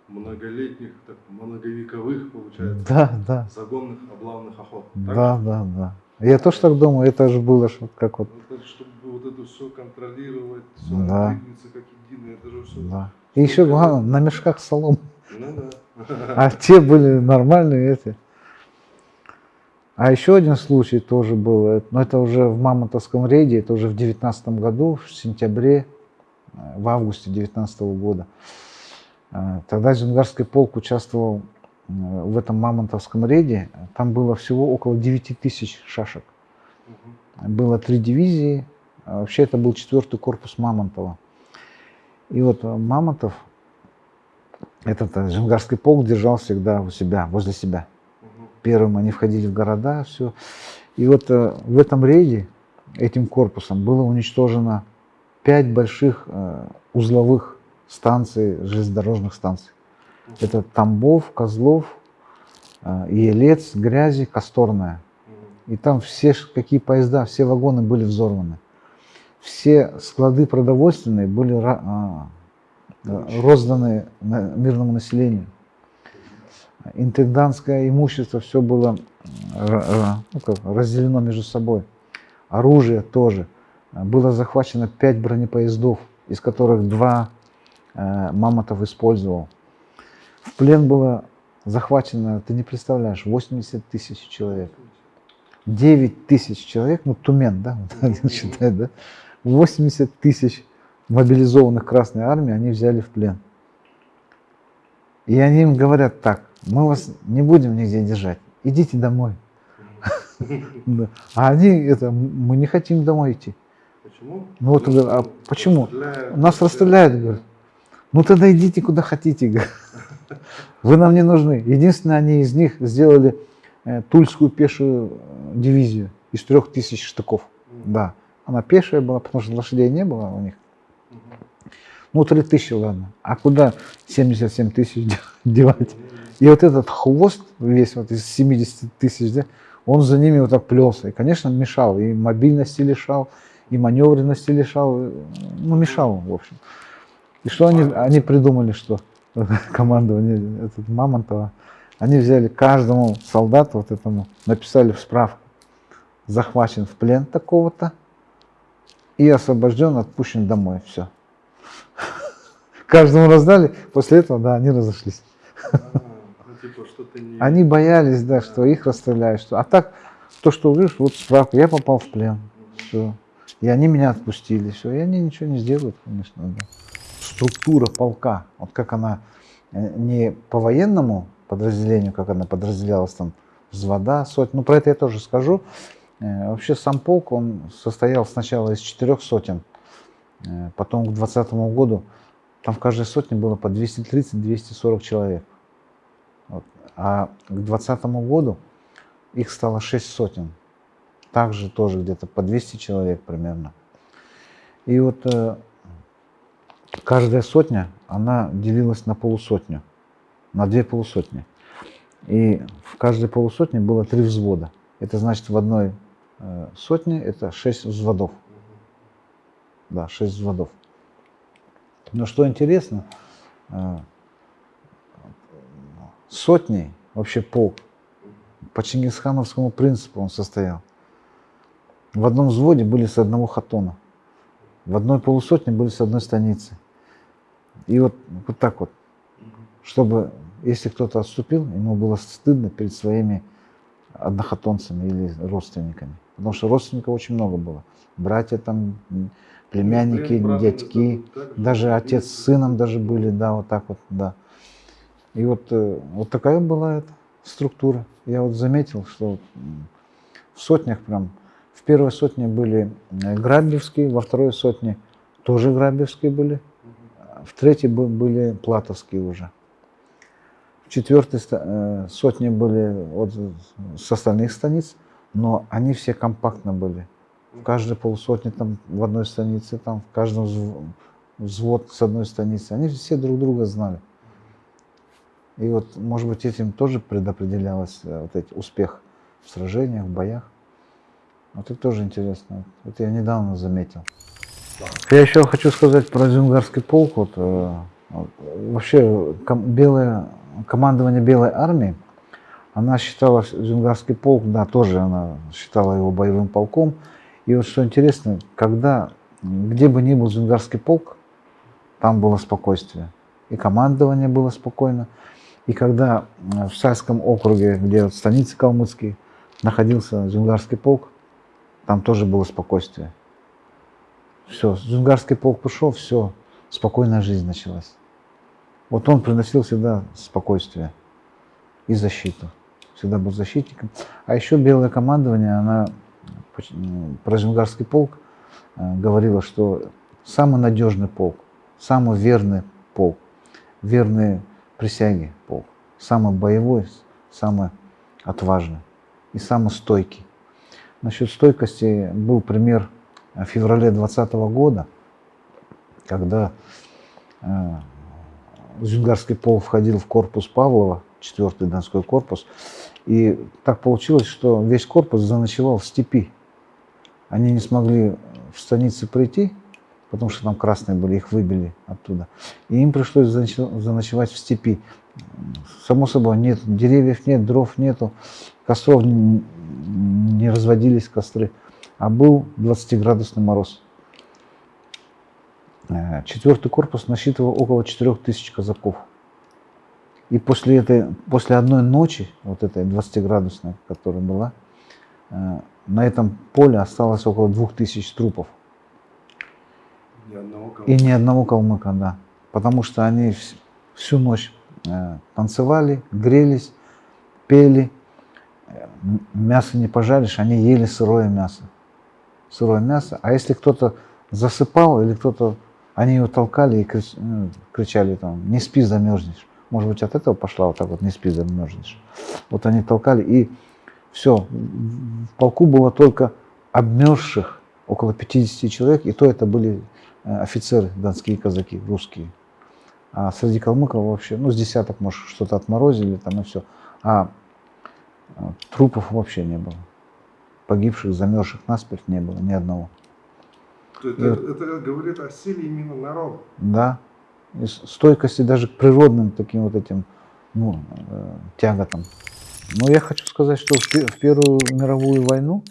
многолетних, так, многовековых, получается, Да, да, загонных, облавных охот. Так? да, да, да. Я тоже так думаю, это же было вот как вот, Это, чтобы вот это все контролировать, все Да. двигаться как единое, это же все. да. И еще главное, на мешках солом. Ну да. А те были нормальные эти. А еще один случай тоже был, э, но это уже в Мамонтовском рейде, это уже в девятнадцатом году, в сентябре, э, в августе девятнадцатого года. Э, Тогда Зюнгарский полк участвовал э, в этом Мамонтовском рейде. Там было всего около 9 тысяч шашек. Было три дивизии. А Вообще это был четвертый корпус Мамонтова. И вот э, Мамонтов, этот э, Зюнгарский полк держал всегда у себя, возле себя. Первым они входили в города, все. И вот э, в этом рейде, этим корпусом, было уничтожено пять больших э, узловых станций, железнодорожных станций. Это Тамбов, Козлов, э, Елец, Грязи, Косторная. И там все, какие поезда, все вагоны были взорваны. Все склады продовольственные были а, э, розданы мирному населению. Интендантское имущество все было ну, как, разделено между собой. Оружие тоже. Было захвачено пять бронепоездов, из которых два Мамонтов использовал. В плен было захвачено, ты не представляешь, 80 тысяч человек. 9 тысяч человек, ну Тумен, да, вот считает, да, 80 тысяч мобилизованных Красной Армии они взяли в плен. И они им говорят так, мы вас не будем нигде держать, идите домой. А они это, мы не хотим домой идти. Почему? Ну вот, а почему? Нас расстреляют, говорят. Ну тогда идите куда хотите. Вы нам не нужны. Единственное, они из них сделали э, Тульскую пешую э, дивизию из трех тысяч штыков. Да. Она пешая была, потому что лошадей не было у них. Ну, три тысячи, ладно. А куда 77 тысяч де- девать? И вот этот хвост весь вот из 70 тысяч, да, он за ними вот так плелся. И, конечно, мешал. И мобильности лишал, и маневренности лишал. Ну, мешал, в общем. И что они, они придумали, что командование этот Мамонтова, они взяли каждому солдату вот этому, написали в справку, захвачен в плен такого-то и освобожден, отпущен домой. Все. Каждому раздали, после этого, да, они разошлись. Ну, типа. Они боялись, да, что их расстреляют. Что... А так, то, что говоришь, вот справка, я попал в плен. Все. И они меня отпустили. Все. И они ничего не сделают, конечно. Да. Структура полка, вот как она э, не по военному подразделению, как она подразделялась там, взвода, сотни. Ну, про это я тоже скажу. Э, Вообще сам полк, он состоял сначала из четырех сотен, э, потом к 20 году там в каждой сотне было по 230-240 человек. Вот. А к 2020 году их стало 6 сотен. Также тоже где-то по 200 человек примерно. И вот каждая сотня, она делилась на полусотню, на две полусотни. И в каждой полусотне было три взвода. Это значит в одной э, сотне это 6 взводов. Да, 6 взводов. Но что интересно, э, сотней, вообще полк, по чингисхановскому принципу он состоял. В одном взводе были с одного хатона, в одной полусотне были с одной станицы. И вот, вот так вот, чтобы, если кто-то отступил, ему было стыдно перед своими однохотонцами или родственниками. Потому что родственников очень много было. Братья там, племянники, Блин, брат, дядьки. же, Даже отец с сыном даже были, да, вот так вот, да. И вот, э, вот такая была эта структура. Я вот заметил, что в сотнях прям, первой сотне были э, грабевские, во второй сотне тоже грабевские были, в третьей бы- были платовские уже. В четвертой э, сотне были вот с остальных станиц, но они все компактно были. В каждой полусотне там в одной станице, там в каждом взв- взвод с одной станицы. Они все друг друга знали. И вот, может быть, этим тоже предопределялось э, вот эти успех в сражениях, в боях. Вот это тоже интересно. Это я недавно заметил. Я еще хочу сказать про Зюнгарский полк. Э, вот, вообще ком- белое, командование Белой армии, она считала Зюнгарский полк, да, тоже она считала его боевым полком. И вот что интересно, когда, где бы ни был Зюнгарский полк, там было спокойствие. И командование было спокойно. И когда э, в Сальском округе, где вот станицы калмыцкие, находился Зюнгарский полк, там тоже было спокойствие. Все, Зюнгарский полк пошел, все, спокойная жизнь началась. Вот он приносил всегда спокойствие и защиту. Всегда был защитником. А еще белое командование, она про Зюнгарский полк э, говорила, что самый надежный полк, самый верный полк, верные присяги полк, самый боевой, самый отважный и самый стойкий. Насчет стойкости был пример в феврале 2020 года, когда э, Зюнгарский полк входил в корпус Павлова, 4-й Донской корпус, и так получилось, что весь корпус заночевал в степи. Они не смогли в станице прийти, потому что там красные были, их выбили оттуда. И им пришлось заночевать в степи. Само собой, нет деревьев, нет дров, нету, костров не разводились костры, а был 20-градусный мороз. Э, Четвертый корпус насчитывал около 4000 казаков. И после, этой, после одной ночи, вот этой 20-градусной, которая была, э, на этом поле осталось около 2000 трупов. Ни одного и ни одного калмыка, да. Потому что они вс- всю ночь э, танцевали, грелись, пели. Мясо не пожаришь, они ели сырое мясо. Сырое мясо. А если кто-то засыпал или кто-то, они его толкали и ну, кричали там, не спи, замерзнешь. Может быть, от этого пошла вот так вот, не спи, замерзнешь. Вот они толкали, и все. В полку было только обмерзших около 50 человек, и то это были э, офицеры, донские казаки, русские. А среди калмыков вообще, ну, с десяток, может, что-то отморозили там и все. А трупов вообще не было. Погибших, замерзших насмерть не было, ни одного. То это, И это говорит о силе именно народа. Да. И стойкости даже к природным таким вот этим ну, э, тяготам. Но я хочу сказать, что в, в Первую мировую войну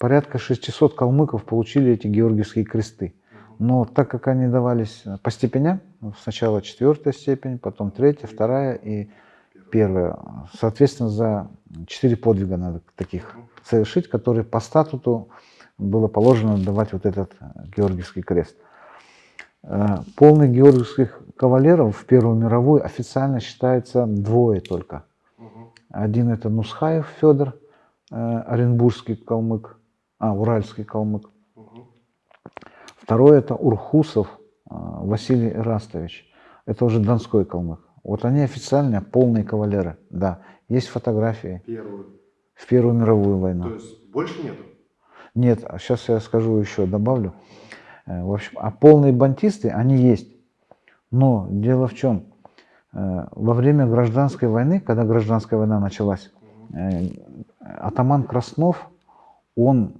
порядка 600 калмыков получили эти георгиевские кресты. Но так как они давались по степеням, сначала четвертая степень, потом третья, вторая и первая, соответственно, за четыре подвига надо таких совершить, которые по статуту было положено давать вот этот э, Георгиевский крест. Э, Полных георгиевских кавалеров в Первую мировую официально считается двое только. Один это Нусхаев Федор, э, оренбургский калмык, а, уральский калмык. Второй это Урхусов Василий Ирастович. Это уже донской калмык. Вот они официально полные кавалеры, да. Есть фотографии Первую. в Первую мировую войну. То есть больше нету? Нет, сейчас я скажу еще, добавлю. Э, В общем, а полные бантисты, они есть. Но дело в чем? Э, Во время гражданской войны, когда гражданская война началась, э, атаман Краснов, он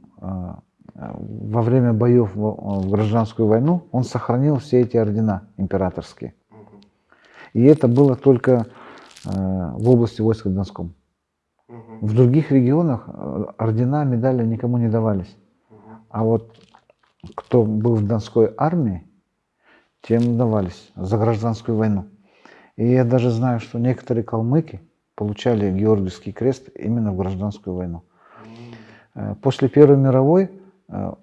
во время боев в гражданскую войну, он сохранил все эти ордена императорские. И это было только э, в области войск в Донском. В других регионах э, ордена, медали никому не давались. А вот кто был в Донской армии, тем давались за гражданскую войну. И я даже знаю, что некоторые калмыки получали Георгиевский крест именно в гражданскую войну. Э, После Первой мировой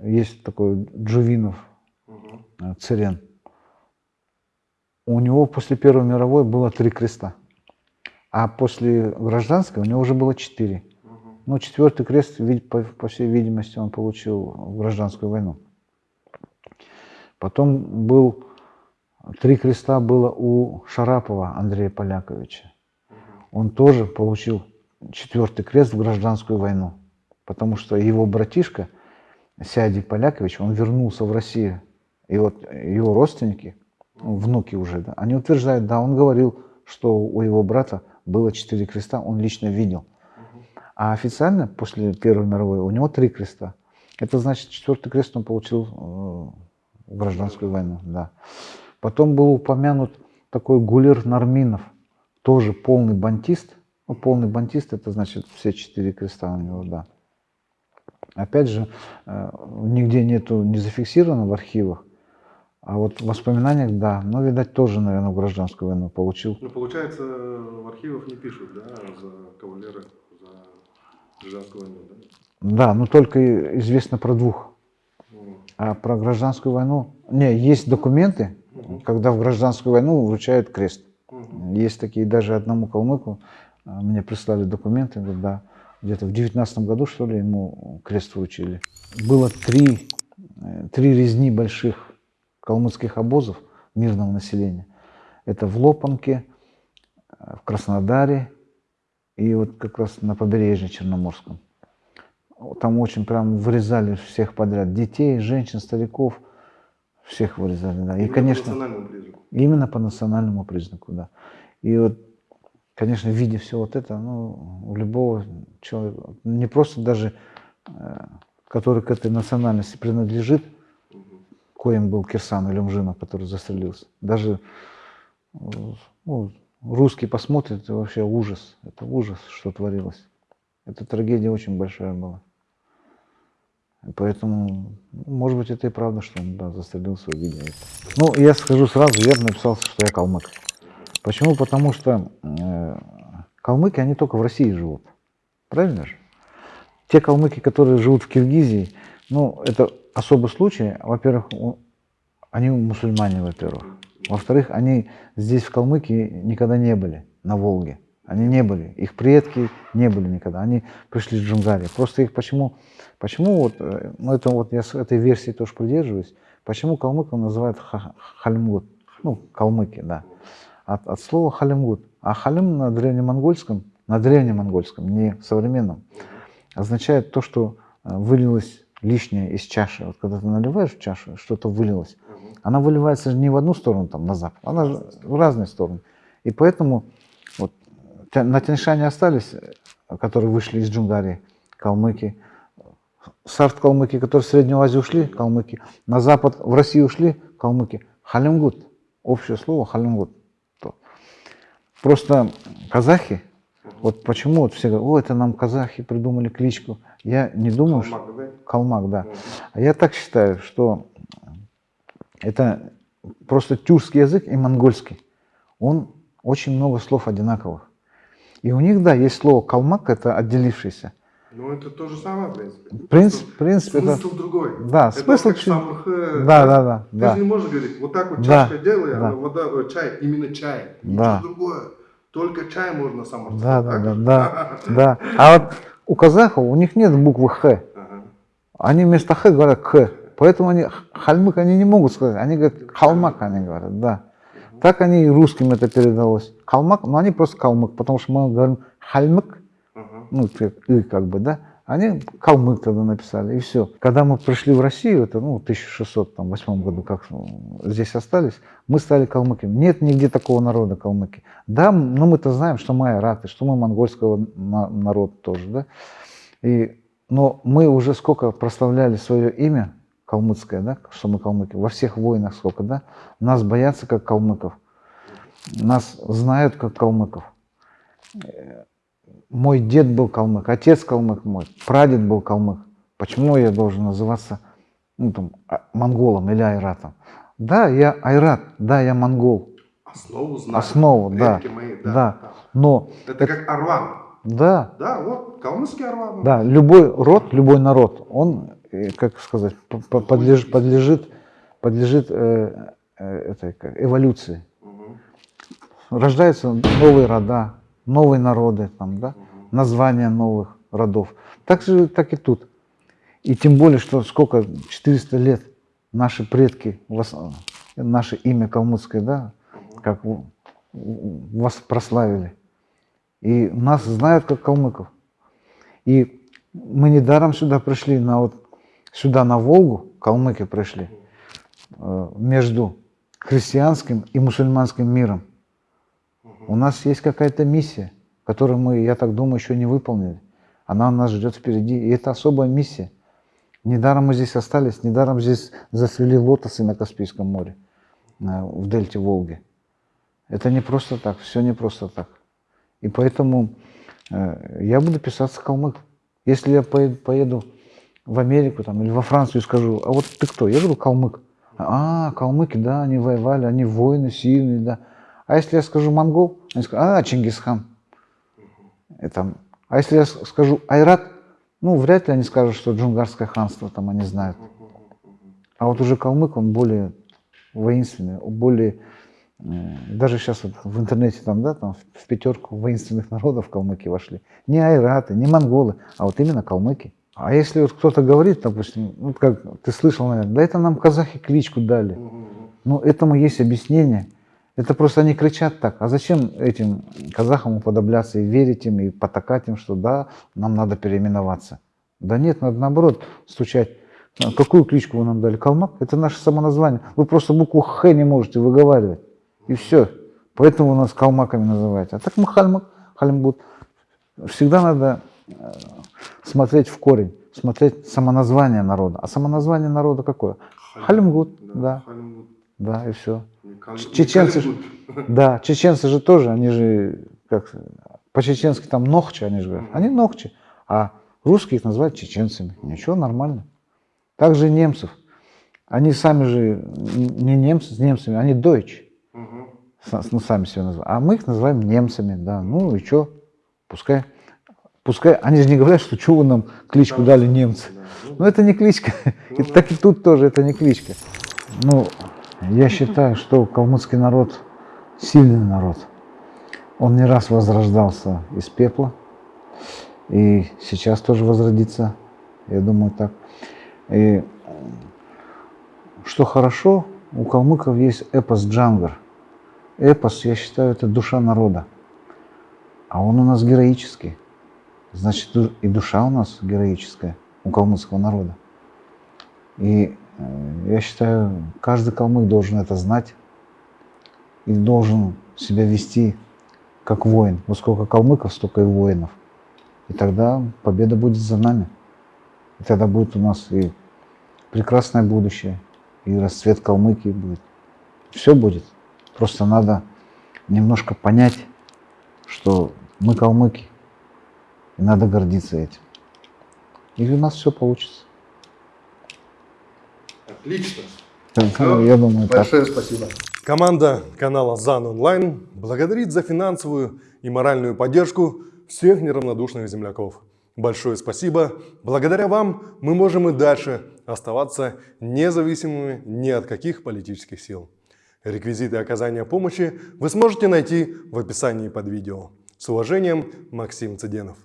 есть такой Джувинов, Мгм. У него после Первой мировой было три креста. А после гражданской у него уже было четыре. Ну, четвертый крест, по, по всей видимости, он получил в гражданскую войну. Потом был, три креста было у Шарапова Андрея Поляковича. Он тоже получил четвертый крест в гражданскую войну, потому что его братишка Сяди Полякович, он вернулся в Россию. И вот его родственники, внуки уже, да, они утверждают, да, он говорил, что у его брата было четыре креста, он лично видел. А официально после Первой мировой у него три креста. Это значит, четвертый крест он получил э, в гражданскую войну. Да. Потом был упомянут такой Гулер Нарминов, тоже полный бантист. Ну, полный бантист это значит все четыре креста у него, да. Опять же, э, нигде нету не зафиксировано в архивах, а вот в воспоминаниях, да. Но, видать, тоже, наверное, в гражданскую войну получил. Ну, получается, в архивах не пишут, да, за кавалера, за гражданскую войну, да? Да, но только известно про двух. А про гражданскую войну... Не, есть документы, Мгм. когда в гражданскую войну вручают крест. Мгм. Есть такие, даже одному калмыку а, мне прислали документы, говорят, да, где-то в девятнадцатом году, что ли, ему крест вручили. Было три, э, три резни больших калмыцких обозов мирного населения. Это в Лопанке, э, в Краснодаре и вот как раз на побережье Черноморском. Там очень прям вырезали всех подряд. Детей, женщин, стариков. Всех вырезали, да. И, Именно по конечно, национальному признаку. именно по национальному признаку, да. И вот, конечно, видя все вот это, ну, у любого человека, не просто даже, э, который к этой национальности принадлежит. Коим был Кирсан или Мжинов, который застрелился. Даже э, ну, русский посмотрит, и вообще ужас. Это ужас, что творилось. Эта трагедия очень большая была. Поэтому, может быть, это и правда, что он да, застрелился, увидя это. Ну, я скажу сразу, я написал, что я калмык. Почему? Потому что э, калмыки, они только в России живут. Правильно же? Те калмыки, которые живут в Киргизии, ну, это особый случай. Во-первых, Они мусульмане, во-первых. Во-вторых, они здесь, в Калмыкии, никогда не были, на Волге. Они не были. Их предки не были никогда. Они пришли с Джунгарии. Просто их почему... Почему вот... э, Ну, это вот я с этой версии тоже придерживаюсь. Почему калмыков называют ха- халимгут? Ну, калмыки, да. От, от слова халимгут. А халим на древнемонгольском, на древнемонгольском, не современном, означает то, что э, вылилось лишнее из чаши. Вот когда ты наливаешь в чашу, что-то вылилось, она выливается же не в одну сторону, там, на запад, она же в разные стороны. И поэтому вот, на Тяньшане остались, э, которые вышли из Джунгарии, калмыки, сарт-калмыки, которые в Среднюю Азию ушли, калмыки, на запад, в Россию ушли, калмыки. Халимгут, общее слово халимгут. То. Просто казахи, вот почему вот все говорят, о, это нам казахи придумали кличку. Я не думаю, что... Калмак, да? Калмак, да. А я так считаю, что это просто тюркский язык и монгольский. Он очень много слов одинаковых. И у них, да, есть слово калмак, это отделившийся. Ну, это то же самое, в принципе. В принципе, в принципе это... Смысл другой. Да, это смысл как самых, э, Да, да, да, Ты да. же не можешь говорить, вот так вот Да, чашка делай, да. а вода, чай, именно чай. Да. Ничего другое. Только чай можно Да, да, да, да, да. А вот у казахов, у них нет буквы Х. Они вместо Х говорят К. Поэтому они хальмык они не могут сказать. Они говорят халмак, они говорят, да. Так они и русским это передалось. Калмак, но они просто калмык, потому что мы говорим хальмык, ну, как бы, да, они калмык тогда написали, и все. Когда мы пришли в Россию, это, ну, в 1608 году, как ну, здесь остались, мы стали калмыками. Нет нигде такого народа калмыки. Да, но мы-то знаем, что мы айраты, что мы монгольского на- народа тоже, да. И, но мы уже сколько прославляли свое имя, калмыцкое, да, что мы калмыки, во всех войнах сколько, да, нас боятся как калмыков, нас знают как калмыков. Мой дед был калмык, отец калмык мой, прадед был калмык. Почему я должен называться ну, там, а- монголом или айратом? Да, я айрат, да, я монгол, Основу знаю. Основу, да, мои, да. да. но Это как Арван. да, Да, вот, калмыцкий Арван. да, любой род, любой народ, он, э, как сказать, п- п- подлеж- подлежит, подлежит э, э, этой как, эволюции. Мгм. Рождаются новые рода, новые народы, там, да, названия новых родов. Так же, так и тут. И тем более, что сколько, 400 лет наши предки, наше имя калмыцкое, да, как вас прославили. И нас знают как калмыков. И мы недаром сюда пришли, на вот, сюда на Волгу, калмыки пришли, э, между христианским и мусульманским миром. У нас есть какая-то миссия, которую мы, я так думаю, еще не выполнили. Она нас ждет впереди. И это особая миссия. Недаром мы здесь остались, недаром здесь зацвели лотосы на Каспийском море, э, в дельте Волги. Это не просто так, все не просто так. И поэтому э, я буду писаться калмык. Если я поеду в Америку там, или во Францию и скажу, а вот ты кто? Я говорю, калмык. А, калмыки, да, они воевали, они воины сильные, да. А если я скажу монгол, они скажут, а, Чингисхан. И там, а если я скажу айрат, ну, вряд ли они скажут, что джунгарское ханство там они знают. А вот уже калмык, он более воинственный, более... э, Даже сейчас вот в интернете там, да, там в- пятерку воинственных народов калмыки вошли. Не айраты, не монголы, а вот именно калмыки. А если вот кто-то говорит, допустим, ну, как ты слышал, наверное, да это нам казахи кличку дали. Ну, этому есть объяснение. Это просто они кричат так. А зачем этим казахам уподобляться и верить им, и потакать им, что да, нам надо переименоваться? Да нет, надо наоборот стучать. А Какую кличку вы нам дали? Калмак? Это наше самоназвание. Вы просто букву Х не можете выговаривать. И все. Поэтому вы нас калмаками называете. А так мы хальмак, халимбут. Всегда надо э, смотреть в корень, смотреть самоназвание народа. А самоназвание народа какое? Халимгут, да, Халимгут. Да, и все. Чеченцы. Да, чеченцы же тоже, они же, как, по-чеченски там ногчи, они же говорят. Они ногчи, а русские их называют чеченцами. Ничего, нормально. Также и немцев. Они сами же не немцы с немцами, они дойч. Мгм. Ну, сами себя называют. А мы их называем немцами, да. Ну и что? Пускай. Пускай. Они же не говорят, что вы нам кличку дали немцы. Да, ну, Но это не кличка. И так и тут тоже это не кличка. Ну, Я считаю, что калмыцкий народ сильный народ. Он не раз возрождался из пепла. И сейчас тоже возродится. Я думаю так. И что хорошо, у калмыков есть эпос Джангар. Эпос, я считаю, это душа народа. А он у нас героический. Значит, и душа у нас героическая, у калмыцкого народа. И я считаю, каждый калмык должен это знать и должен себя вести как воин. Вот сколько калмыков, столько и воинов. И тогда победа будет за нами. И тогда будет у нас и прекрасное будущее, и расцвет Калмыкии будет. Все будет. Просто надо немножко понять, что мы калмыки, и надо гордиться этим. И у нас все получится. Отлично. Я думаю, так. Большое спасибо. Команда канала ЗАН Онлайн благодарит за финансовую и моральную поддержку всех неравнодушных земляков. Большое спасибо. Благодаря вам мы можем и дальше оставаться независимыми ни от каких политических сил. Реквизиты оказания помощи вы сможете найти в описании под видео. С уважением, Максим Цыденов.